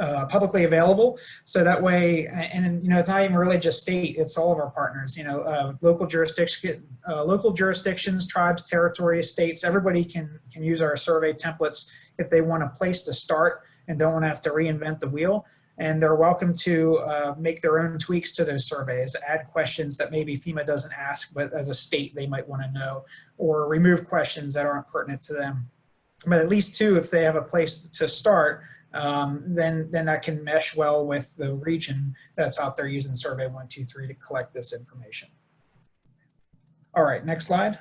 uh, publicly available. So that way, and you know, it's not even really just state, it's all of our partners, you know, uh, local jurisdiction, uh, local jurisdictions, tribes, territories, states, everybody can, can use our survey templates if they want a place to start and don't want to have to reinvent the wheel. And they're welcome to uh, make their own tweaks to those surveys, add questions that maybe FEMA doesn't ask, but as a state they might want to know, or remove questions that aren't pertinent to them. But at least two, if they have a place to start, um, then, then that can mesh well with the region that's out there using Survey 123 to collect this information. All right, next slide.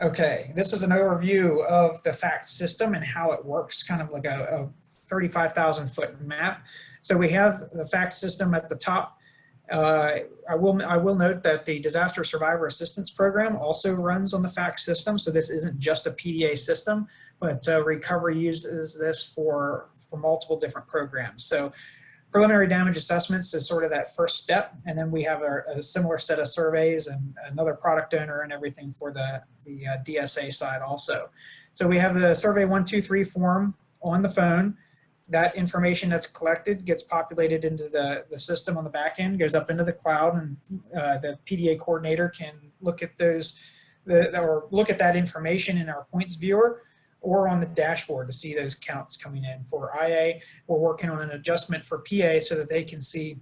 Okay, this is an overview of the FACT system and how it works, kind of like a, a 35,000 foot map. So we have the FACT system at the top. Uh, I will I will note that the Disaster Survivor Assistance Program also runs on the FACT system. So this isn't just a PDA system, but uh, recovery uses this for for multiple different programs. So preliminary damage assessments is sort of that first step. And then we have a, a similar set of surveys and another product owner and everything for the, the uh, DSA side also. So we have the survey one, two, three form on the phone. That information that's collected gets populated into the, the system on the back end, goes up into the cloud and uh, the PDA coordinator can look at those the, or look at that information in our points viewer or on the dashboard to see those counts coming in. For IA, we're working on an adjustment for PA so that they can see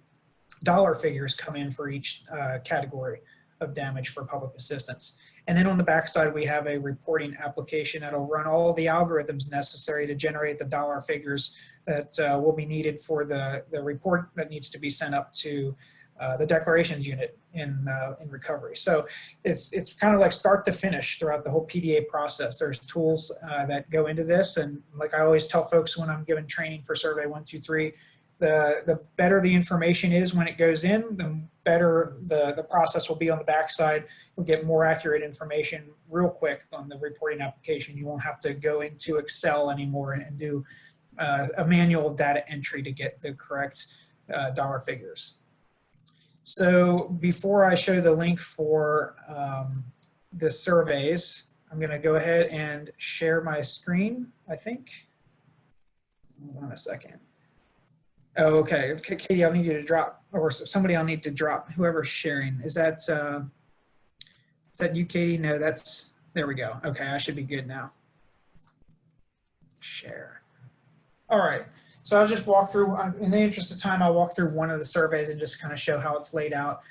dollar figures come in for each uh, category of damage for public assistance. And then on the backside, we have a reporting application that'll run all the algorithms necessary to generate the dollar figures that uh, will be needed for the, the report that needs to be sent up to uh, the declarations unit in, uh, in recovery. So it's, it's kind of like start to finish throughout the whole PDA process. There's tools uh, that go into this. And like I always tell folks when I'm giving training for survey one, two, three, the, the better the information is when it goes in, the better the, the process will be on the backside. You'll get more accurate information real quick on the reporting application. You won't have to go into Excel anymore and do uh, a manual data entry to get the correct uh, dollar figures. So before I show the link for um, the surveys, I'm going to go ahead and share my screen, I think. Hold on a second. Oh, okay. Katie, I'll need you to drop, or somebody I'll need to drop, whoever's sharing. Is that, uh, is that you, Katie? No, that's, there we go. Okay, I should be good now. Share. All right. So I'll just walk through, uh, in the interest of time, I'll walk through one of the surveys and just kind of show how it's laid out.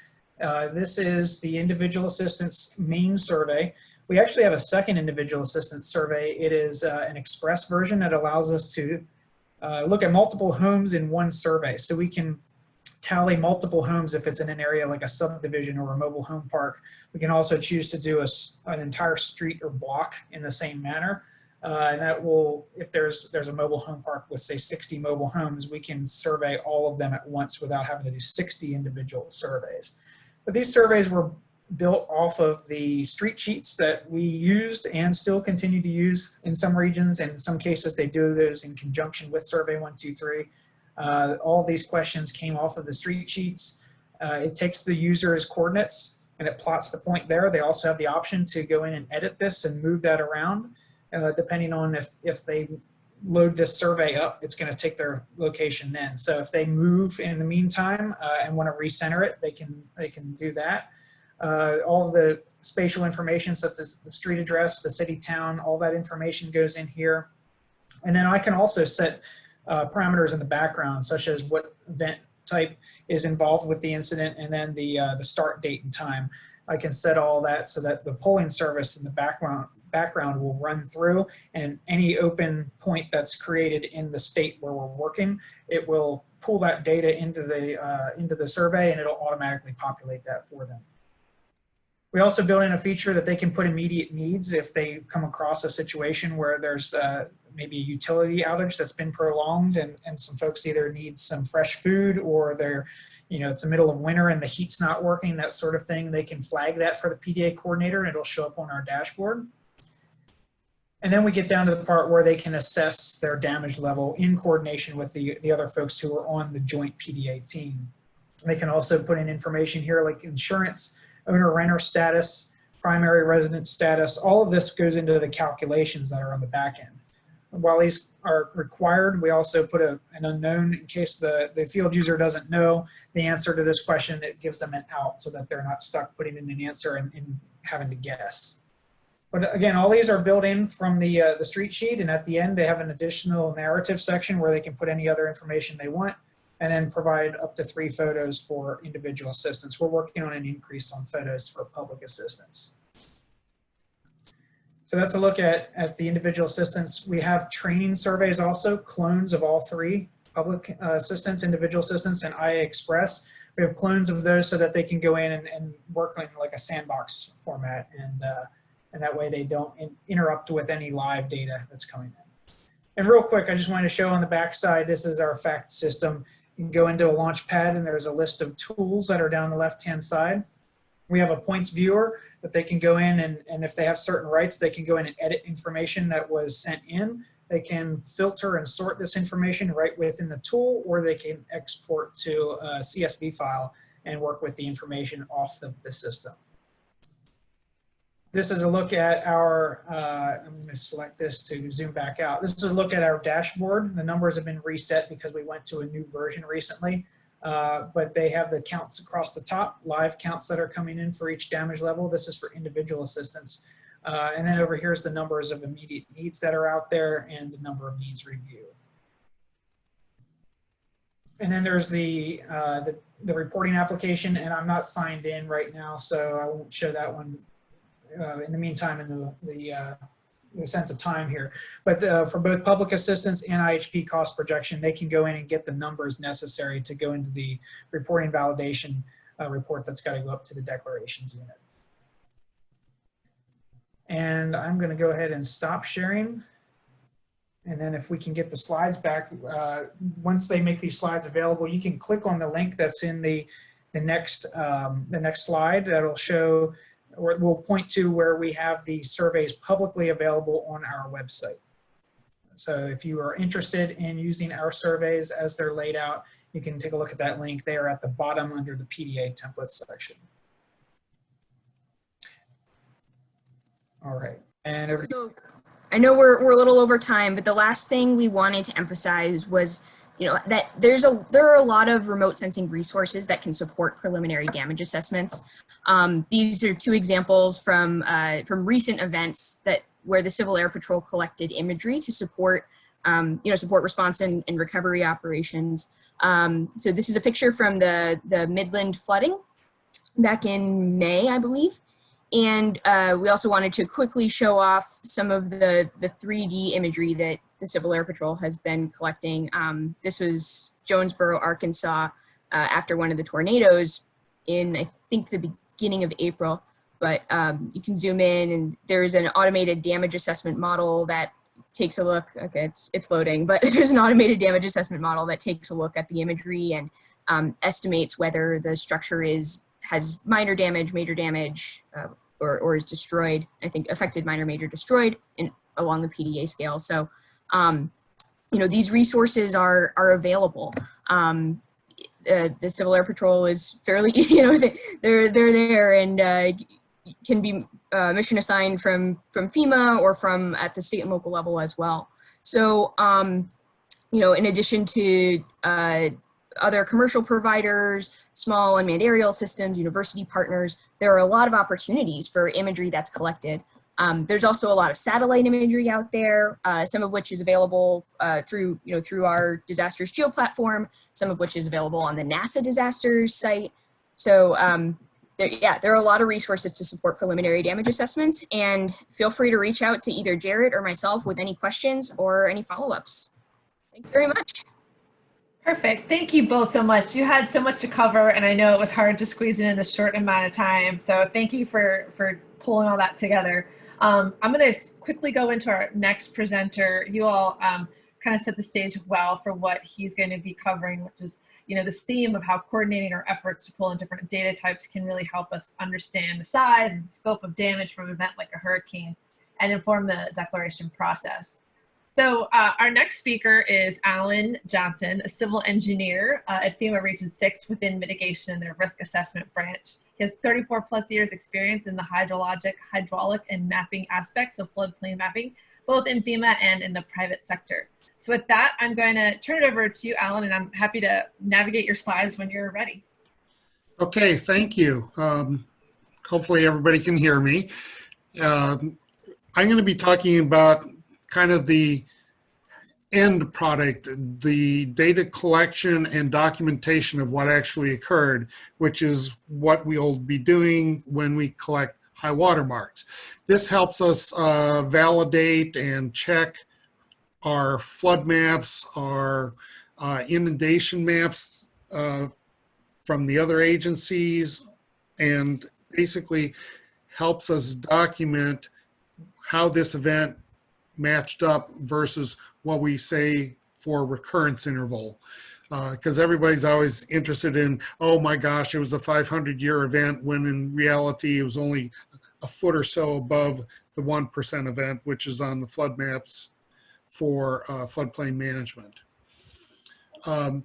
Uh, this is the individual assistance main survey. We actually have a second individual assistance survey. It is uh, an express version that allows us to uh, look at multiple homes in one survey. So we can tally multiple homes if it's in an area like a subdivision or a mobile home park. We can also choose to do a, an entire street or block in the same manner. Uh, and that will, if there's there's a mobile home park with say 60 mobile homes, we can survey all of them at once without having to do 60 individual surveys. But these surveys were built off of the street sheets that we used and still continue to use in some regions. And in some cases, they do those in conjunction with Survey 123. Uh, all these questions came off of the street sheets. Uh, it takes the user's coordinates and it plots the point there. They also have the option to go in and edit this and move that around uh, depending on if, if they load this survey up, it's going to take their location then. So if they move in the meantime uh, and want to recenter it, they can, they can do that. Uh, all the spatial information such as the street address, the city, town, all that information goes in here. And then I can also set uh, parameters in the background such as what event type is involved with the incident and then the, uh, the start date and time. I can set all that so that the polling service in the background background will run through and any open point that's created in the state where we're working, it will pull that data into the, uh, into the survey and it'll automatically populate that for them. We also built in a feature that they can put immediate needs if they come across a situation where there's uh, maybe a utility outage that's been prolonged and, and some folks either need some fresh food or they're, you know, it's the middle of winter and the heat's not working, that sort of thing. They can flag that for the PDA coordinator and it'll show up on our dashboard. And then we get down to the part where they can assess their damage level in coordination with the, the other folks who are on the joint PDA team. They can also put in information here like insurance, owner renter status, primary resident status. All of this goes into the calculations that are on the back end. While these are required, we also put a, an unknown in case the, the field user doesn't know the answer to this question, it gives them an out so that they're not stuck putting in an answer and, and having to guess. But again, all these are built in from the, uh, the street sheet and at the end they have an additional narrative section where they can put any other information they want and then provide up to three photos for individual assistance. We're working on an increase on photos for public assistance. So that's a look at, at the individual assistance. We have training surveys also, clones of all three, public uh, assistance, individual assistance, and IA Express. We have clones of those so that they can go in and, and work in like a sandbox format and uh, and that way they don't in interrupt with any live data that's coming in. And real quick, I just wanted to show on the back side, this is our fact system. You can go into a launch pad and there's a list of tools that are down the left-hand side. We have a points viewer that they can go in and, and if they have certain rights, they can go in and edit information that was sent in. They can filter and sort this information right within the tool, or they can export to a CSV file and work with the information off the, the system. This is a look at our, uh, I'm going to select this to zoom back out. This is a look at our dashboard. The numbers have been reset because we went to a new version recently, uh, but they have the counts across the top, live counts that are coming in for each damage level. This is for individual assistance. Uh, and then over here is the numbers of immediate needs that are out there and the number of needs reviewed. And then there's the, uh, the, the reporting application, and I'm not signed in right now, so I won't show that one uh, in the meantime in the, the, uh, the sense of time here. But uh, for both public assistance and IHP cost projection, they can go in and get the numbers necessary to go into the reporting validation uh, report that's got to go up to the declarations unit. And I'm going to go ahead and stop sharing. And then if we can get the slides back, uh, once they make these slides available, you can click on the link that's in the, the, next, um, the next slide that'll show or it will point to where we have the surveys publicly available on our website. So if you are interested in using our surveys as they're laid out, you can take a look at that link there at the bottom under the PDA templates section. All right. And So, I know we're, we're a little over time, but the last thing we wanted to emphasize was, you know, that there's a there are a lot of remote sensing resources that can support preliminary damage assessments. Um, these are two examples from uh, from recent events that where the Civil Air Patrol collected imagery to support um, you know support response and, and recovery operations. Um, so this is a picture from the the Midland flooding back in May, I believe. And uh, we also wanted to quickly show off some of the, the 3D imagery that the Civil Air Patrol has been collecting. Um, this was Jonesboro, Arkansas, uh, after one of the tornadoes in, I think, the beginning of April. But um, you can zoom in and there's an automated damage assessment model that takes a look, okay, it's, it's loading, but there's an automated damage assessment model that takes a look at the imagery and um, estimates whether the structure is has minor damage, major damage, uh, or, or is destroyed. I think affected, minor, major, destroyed in, along the PDA scale. So, um, you know, these resources are, are available. Um, uh, the Civil Air Patrol is fairly, you know, they, they're, they're there and uh, can be uh, mission assigned from, from FEMA or from at the state and local level as well. So, um, you know, in addition to uh, other commercial providers, small unmanned aerial systems, university partners, there are a lot of opportunities for imagery that's collected. Um, there's also a lot of satellite imagery out there, uh, some of which is available uh, through, you know, through our disasters geo platform, some of which is available on the NASA disasters site. So um, there, yeah, there are a lot of resources to support preliminary damage assessments and feel free to reach out to either Jared or myself with any questions or any follow-ups. Thanks very much. Perfect. Thank you both so much. You had so much to cover, and I know it was hard to squeeze it in a short amount of time. So thank you for for pulling all that together. Um, I'm going to quickly go into our next presenter. You all um, kind of set the stage well for what he's going to be covering, which is you know this theme of how coordinating our efforts to pull in different data types can really help us understand the size and scope of damage from an event like a hurricane and inform the declaration process. So uh, our next speaker is Alan Johnson, a civil engineer uh, at FEMA Region 6 within mitigation and their risk assessment branch. He has 34 plus years experience in the hydrologic, hydraulic, and mapping aspects of floodplain mapping, both in FEMA and in the private sector. So with that, I'm going to turn it over to you, Alan, and I'm happy to navigate your slides when you're ready. Okay, thank you. Um, hopefully everybody can hear me. Um, I'm going to be talking about kind of the end product, the data collection and documentation of what actually occurred, which is what we'll be doing when we collect high water marks. This helps us uh, validate and check our flood maps, our uh, inundation maps uh, from the other agencies, and basically helps us document how this event matched up versus what we say for recurrence interval. Because uh, everybody's always interested in, oh my gosh, it was a 500 year event when in reality it was only a foot or so above the 1% event, which is on the flood maps for uh, floodplain management. Um,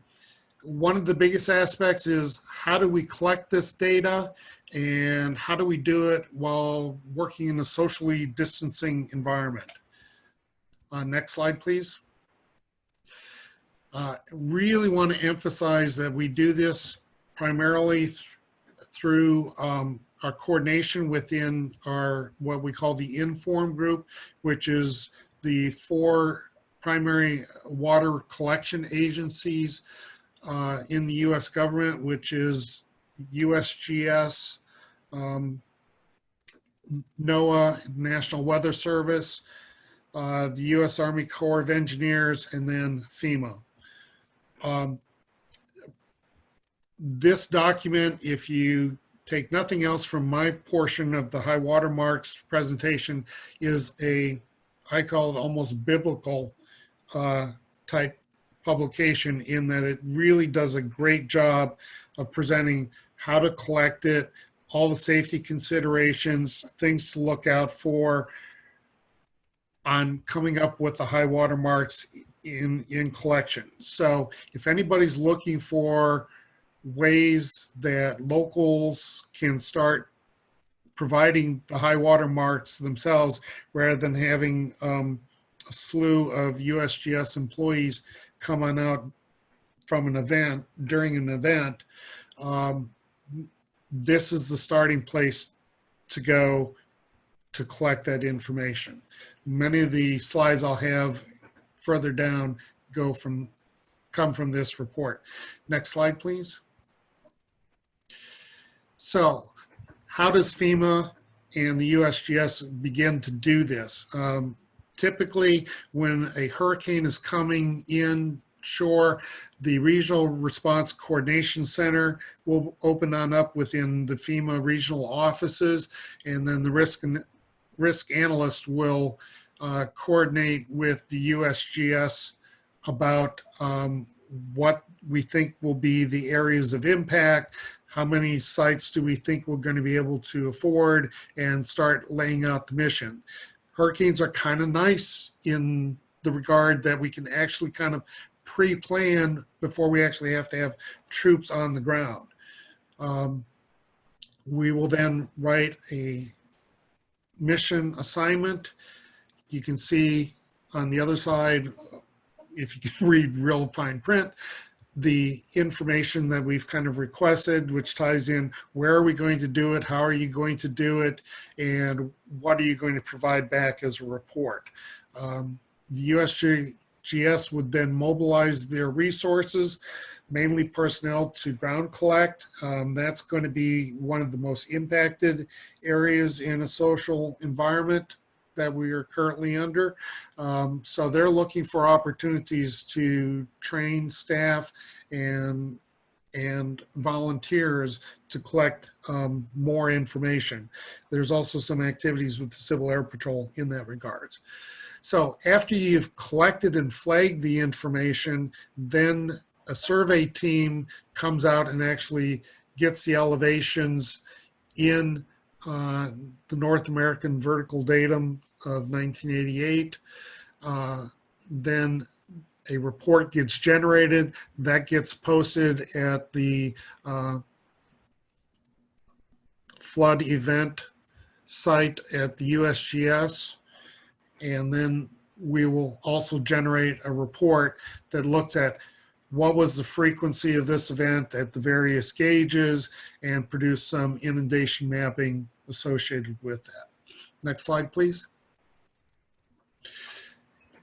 one of the biggest aspects is how do we collect this data and how do we do it while working in a socially distancing environment? Uh, next slide, please. Uh, really want to emphasize that we do this primarily th through um, our coordination within our, what we call the Inform group, which is the four primary water collection agencies uh, in the U.S. government, which is USGS, um, NOAA, National Weather Service, uh, the U.S. Army Corps of Engineers, and then FEMA. Um, this document, if you take nothing else from my portion of the high water marks presentation, is a, I call it almost biblical uh, type publication in that it really does a great job of presenting how to collect it, all the safety considerations, things to look out for on coming up with the high water marks in, in collection. So if anybody's looking for ways that locals can start providing the high water marks themselves rather than having um, a slew of USGS employees come on out from an event during an event, um, this is the starting place to go to collect that information. Many of the slides I'll have further down go from come from this report. Next slide, please. So how does FEMA and the USGS begin to do this? Um, typically, when a hurricane is coming in shore, the Regional Response Coordination Center will open on up within the FEMA regional offices, and then the risk and risk analyst will uh, coordinate with the USGS about um, what we think will be the areas of impact, how many sites do we think we're going to be able to afford, and start laying out the mission. Hurricanes are kind of nice in the regard that we can actually kind of pre-plan before we actually have to have troops on the ground. Um, we will then write a mission assignment. You can see on the other side, if you can read real fine print, the information that we've kind of requested, which ties in where are we going to do it, how are you going to do it, and what are you going to provide back as a report. Um, the USGS would then mobilize their resources, mainly personnel to ground collect. Um, that's going to be one of the most impacted areas in a social environment that we are currently under. Um, so they're looking for opportunities to train staff and and volunteers to collect um, more information. There's also some activities with the Civil Air Patrol in that regards. So after you've collected and flagged the information, then a survey team comes out and actually gets the elevations in uh, the North American Vertical Datum of 1988. Uh, then a report gets generated that gets posted at the uh, flood event site at the USGS. And then we will also generate a report that looks at what was the frequency of this event at the various gauges and produce some inundation mapping associated with that. Next slide, please.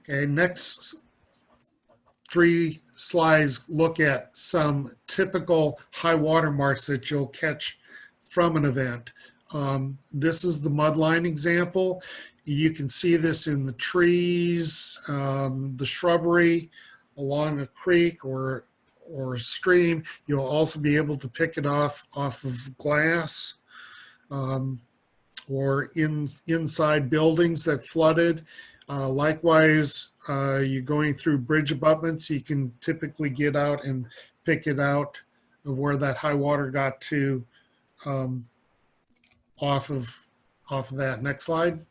Okay, next three slides look at some typical high water marks that you'll catch from an event. Um, this is the mudline example. You can see this in the trees, um, the shrubbery along a creek or or a stream. You'll also be able to pick it off off of glass um, or in inside buildings that flooded. Uh, likewise, uh, you're going through bridge abutments, you can typically get out and pick it out of where that high water got to um, off of off of that. Next slide.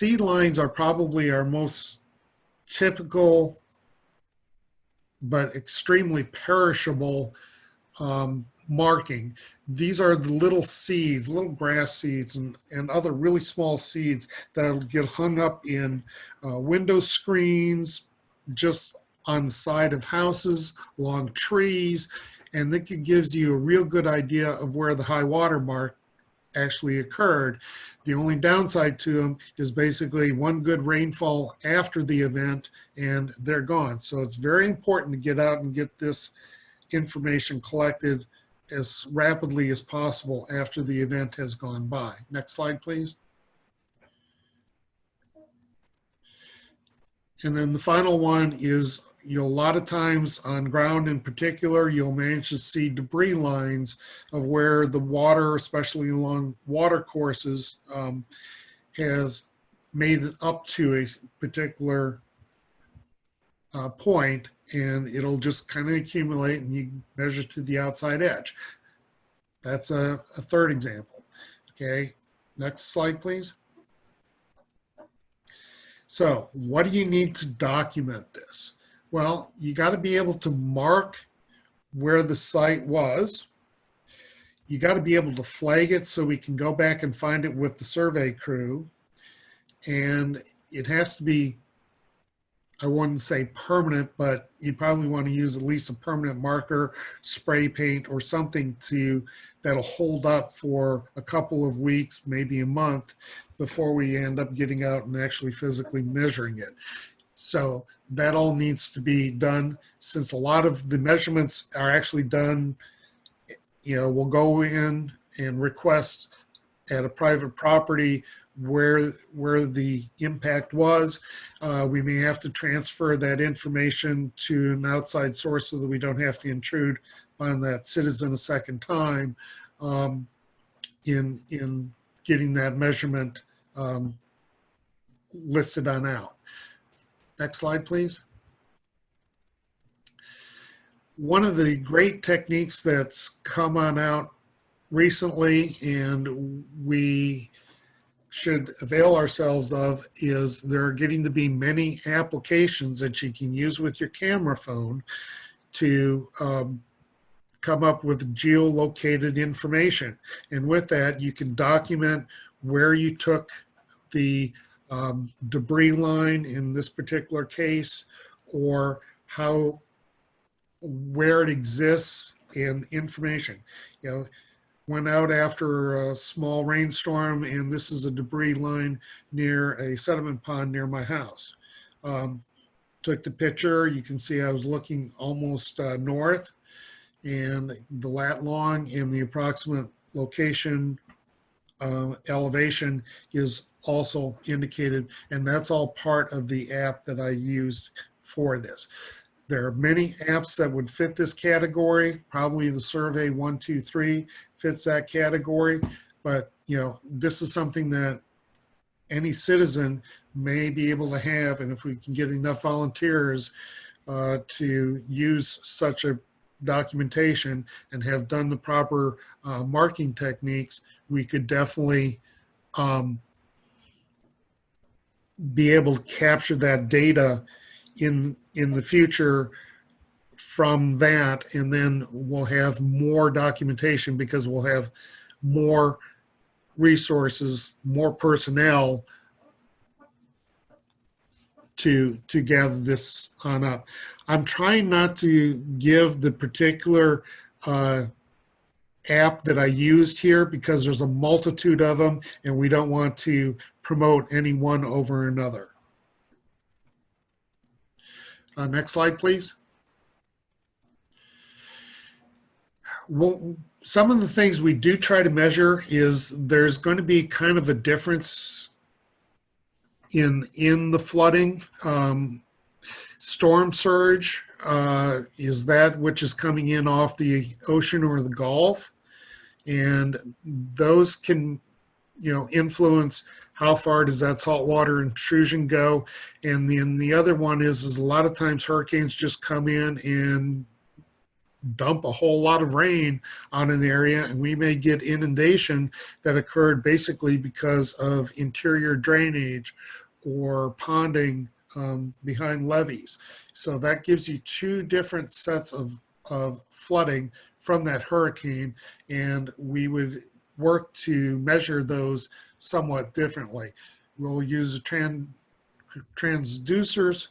Seed lines are probably our most typical but extremely perishable um, marking. These are the little seeds, little grass seeds and, and other really small seeds that'll get hung up in uh, window screens, just on the side of houses, along trees, And that gives you a real good idea of where the high water mark actually occurred. The only downside to them is basically one good rainfall after the event and they're gone. So it's very important to get out and get this information collected as rapidly as possible after the event has gone by. Next slide, please. And then the final one is you'll a lot of times on ground in particular, you'll manage to see debris lines of where the water, especially along water courses, um, has made it up to a particular uh, point and it'll just kind of accumulate and you measure to the outside edge. That's a, a third example. Okay, next slide, please. So what do you need to document this? Well, you got to be able to mark where the site was. You got to be able to flag it so we can go back and find it with the survey crew. And it has to be, I wouldn't say permanent, but you probably want to use at least a permanent marker, spray paint, or something to that'll hold up for a couple of weeks, maybe a month, before we end up getting out and actually physically measuring it. So that all needs to be done since a lot of the measurements are actually done, you know, we'll go in and request at a private property where where the impact was. Uh, we may have to transfer that information to an outside source so that we don't have to intrude on that citizen a second time um, in in getting that measurement um, listed on out. Next slide, please. One of the great techniques that's come on out recently and we should avail ourselves of is there are getting to be many applications that you can use with your camera phone to um, come up with geolocated information. And with that, you can document where you took the um, debris line in this particular case, or how, where it exists and information. You know, went out after a small rainstorm and this is a debris line near a sediment pond near my house. Um, took the picture, you can see I was looking almost uh, north and the lat long and the approximate location uh, elevation is also indicated and that's all part of the app that I used for this. There are many apps that would fit this category. Probably the survey 123 fits that category, but you know, this is something that any citizen may be able to have and if we can get enough volunteers uh, to use such a documentation and have done the proper uh, marking techniques, we could definitely um, be able to capture that data in in the future from that and then we'll have more documentation because we'll have more resources more personnel to to gather this on up. I'm trying not to give the particular uh, app that i used here because there's a multitude of them and we don't want to promote any one over another uh, next slide, please. Well, some of the things we do try to measure is there's going to be kind of a difference in in the flooding. Um, storm surge uh, is that which is coming in off the ocean or the Gulf, and those can you know influence how far does that saltwater intrusion go? And then the other one is, is a lot of times hurricanes just come in and dump a whole lot of rain on an area and we may get inundation that occurred basically because of interior drainage or ponding um, behind levees. So that gives you two different sets of, of flooding from that hurricane and we would work to measure those somewhat differently. We'll use tran transducers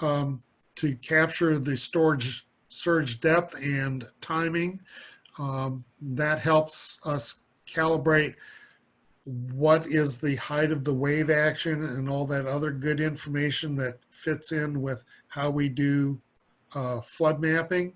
um, to capture the storm surge depth and timing. Um, that helps us calibrate what is the height of the wave action and all that other good information that fits in with how we do uh, flood mapping.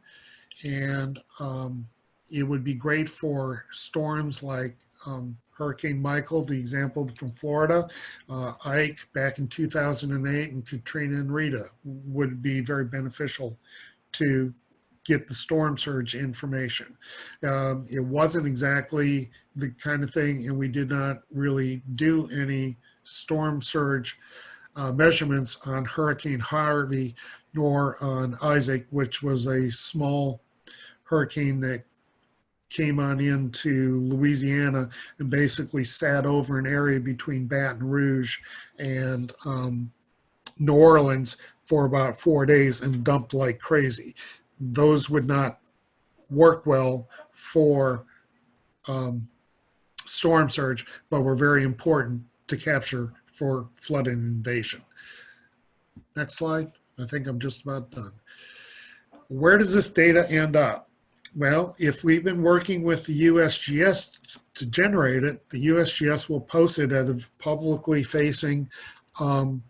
And um, it would be great for storms like um, Hurricane Michael, the example from Florida, uh, Ike back in 2008, and Katrina and Rita would be very beneficial to get the storm surge information. Um, it wasn't exactly the kind of thing, and we did not really do any storm surge uh, measurements on Hurricane Harvey nor on Isaac, which was a small hurricane that came on into Louisiana and basically sat over an area between Baton Rouge and um, New Orleans for about four days and dumped like crazy. Those would not work well for um, storm surge, but were very important to capture for flood inundation. Next slide. I think I'm just about done. Where does this data end up? Well, if we've been working with the USGS to generate it, the USGS will post it at a publicly facing um,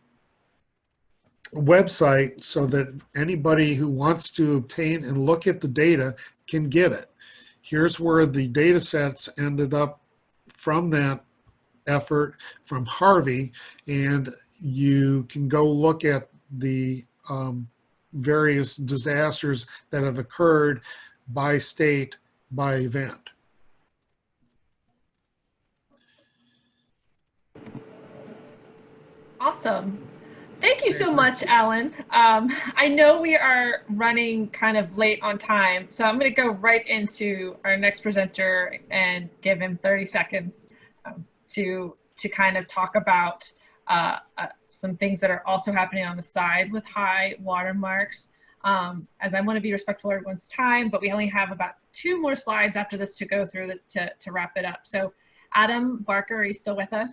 website so that anybody who wants to obtain and look at the data can get it. Here's where the data sets ended up from that effort from Harvey, and you can go look at the um, various disasters that have occurred by state, by event. Awesome. Thank you so much, Alan. Um, I know we are running kind of late on time, so I'm going to go right into our next presenter and give him 30 seconds um, to to kind of talk about uh, uh, some things that are also happening on the side with high watermarks. Um, as I want to be respectful of everyone's time, but we only have about two more slides after this to go through to, to wrap it up. So Adam Barker, are you still with us?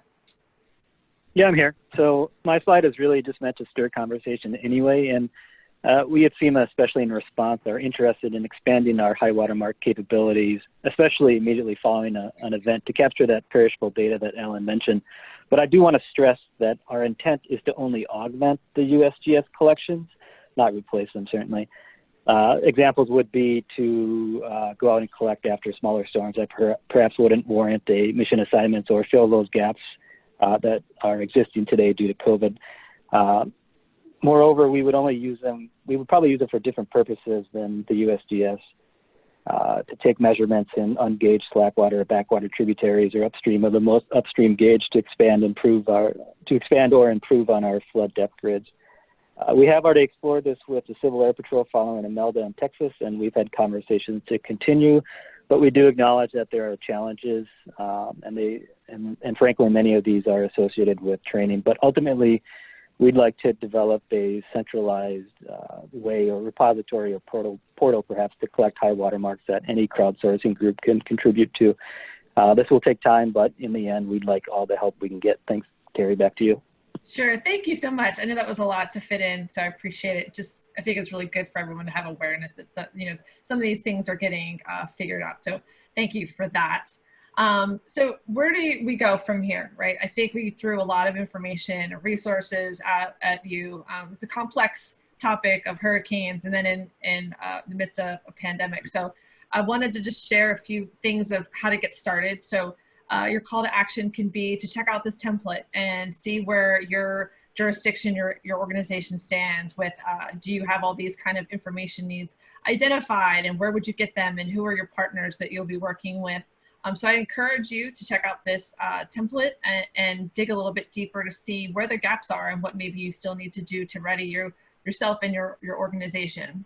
Yeah, I'm here. So my slide is really just meant to stir conversation anyway. And uh, we at FEMA, especially in response, are interested in expanding our high watermark capabilities, especially immediately following a, an event to capture that perishable data that Alan mentioned. But I do want to stress that our intent is to only augment the USGS collections, not replace them, certainly. Uh, examples would be to uh, go out and collect after smaller storms that per perhaps wouldn't warrant a mission assignments or fill those gaps uh, that are existing today due to COVID. Uh, moreover, we would only use them, we would probably use them for different purposes than the USGS. Uh, to take measurements in ungauged slackwater or backwater tributaries or upstream of the most upstream gauge to expand improve our to expand or improve on our flood depth grids. Uh, we have already explored this with the Civil Air Patrol following Imelda in Texas, and we've had conversations to continue. But we do acknowledge that there are challenges, um, and they and, and frankly, many of these are associated with training. But ultimately, we'd like to develop a centralized uh, way or repository or portal, portal perhaps to collect high watermarks that any crowdsourcing group can contribute to. Uh, this will take time, but in the end, we'd like all the help we can get. Thanks, Terry, back to you. Sure, thank you so much. I know that was a lot to fit in, so I appreciate it. Just, I think it's really good for everyone to have awareness that, you know, some of these things are getting uh, figured out. So thank you for that. Um, so where do we go from here, right? I think we threw a lot of information, and resources at, at you. Um, it's a complex topic of hurricanes and then in, in uh, the midst of a pandemic. So I wanted to just share a few things of how to get started. So uh, your call to action can be to check out this template and see where your jurisdiction, your, your organization stands with, uh, do you have all these kind of information needs identified and where would you get them and who are your partners that you'll be working with um, so I encourage you to check out this uh, template and, and, dig a little bit deeper to see where the gaps are and what maybe you still need to do to ready your, yourself and your, your organization.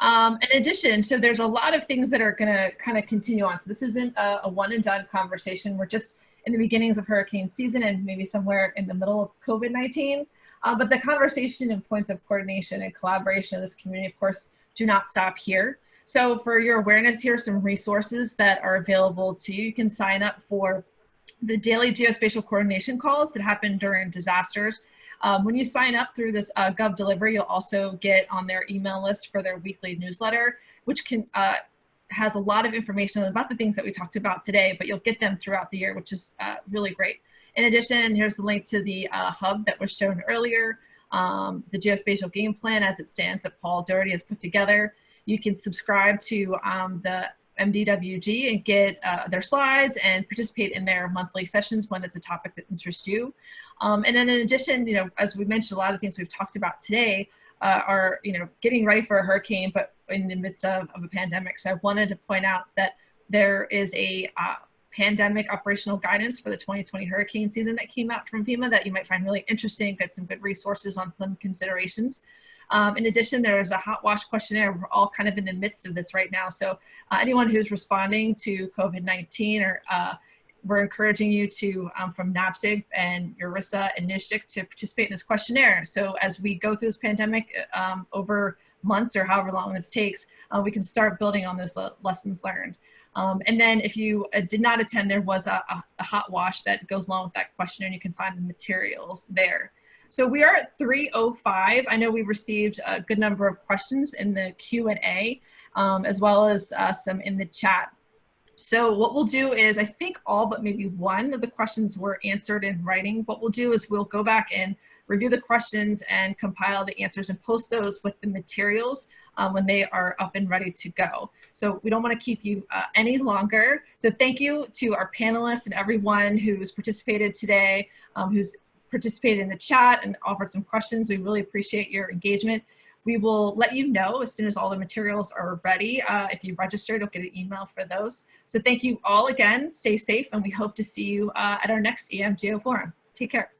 Um, in addition, so there's a lot of things that are gonna kind of continue on. So this isn't a, a one and done conversation. We're just in the beginnings of hurricane season and maybe somewhere in the middle of COVID-19. Uh, but the conversation and points of coordination and collaboration of this community, of course, do not stop here. So for your awareness, here are some resources that are available to you. You can sign up for the daily geospatial coordination calls that happen during disasters. Um, when you sign up through this uh, Gov Delivery, you'll also get on their email list for their weekly newsletter, which can uh, has a lot of information about the things that we talked about today, but you'll get them throughout the year, which is uh, really great. In addition, here's the link to the uh, hub that was shown earlier, um, the geospatial game plan as it stands that Paul Doherty has put together. You can subscribe to um, the MDWG and get uh, their slides and participate in their monthly sessions when it's a topic that interests you. Um, and then in addition, you know, as we mentioned, a lot of things we've talked about today uh, are, you know, getting ready for a hurricane, but in the midst of, of a pandemic. So I wanted to point out that there is a uh, pandemic operational guidance for the 2020 hurricane season that came out from FEMA that you might find really interesting, got some good resources on some considerations. Um, in addition, there's a hot wash questionnaire. We're all kind of in the midst of this right now. So uh, anyone who's responding to COVID-19 or uh, we're encouraging you to, um, from NAPSG and Esri and NSGIC to participate in this questionnaire. So as we go through this pandemic um, over months or however long this takes, uh, we can start building on those le lessons learned. Um, and then if you uh, did not attend, there was a, a, a, hot wash that goes along with that questionnaire and you can find the materials there. So we are at 3.05. I know we received a good number of questions in the Q&A um, as well as uh, some in the chat. So what we'll do is, I think all but maybe one of the questions were answered in writing. What we'll do is we'll go back and review the questions and compile the answers and post those with the materials um, when they are up and ready to go. So we don't want to keep you uh, any longer. So thank you to our panelists and everyone who's participated today, um, who's participated in the chat and offered some questions. We really appreciate your engagement. We will let you know as soon as all the materials are ready. Uh, if you registered, you'll get an email for those. So thank you all again. Stay safe, and we hope to see you uh, at our next EM Geo Forum. Take care.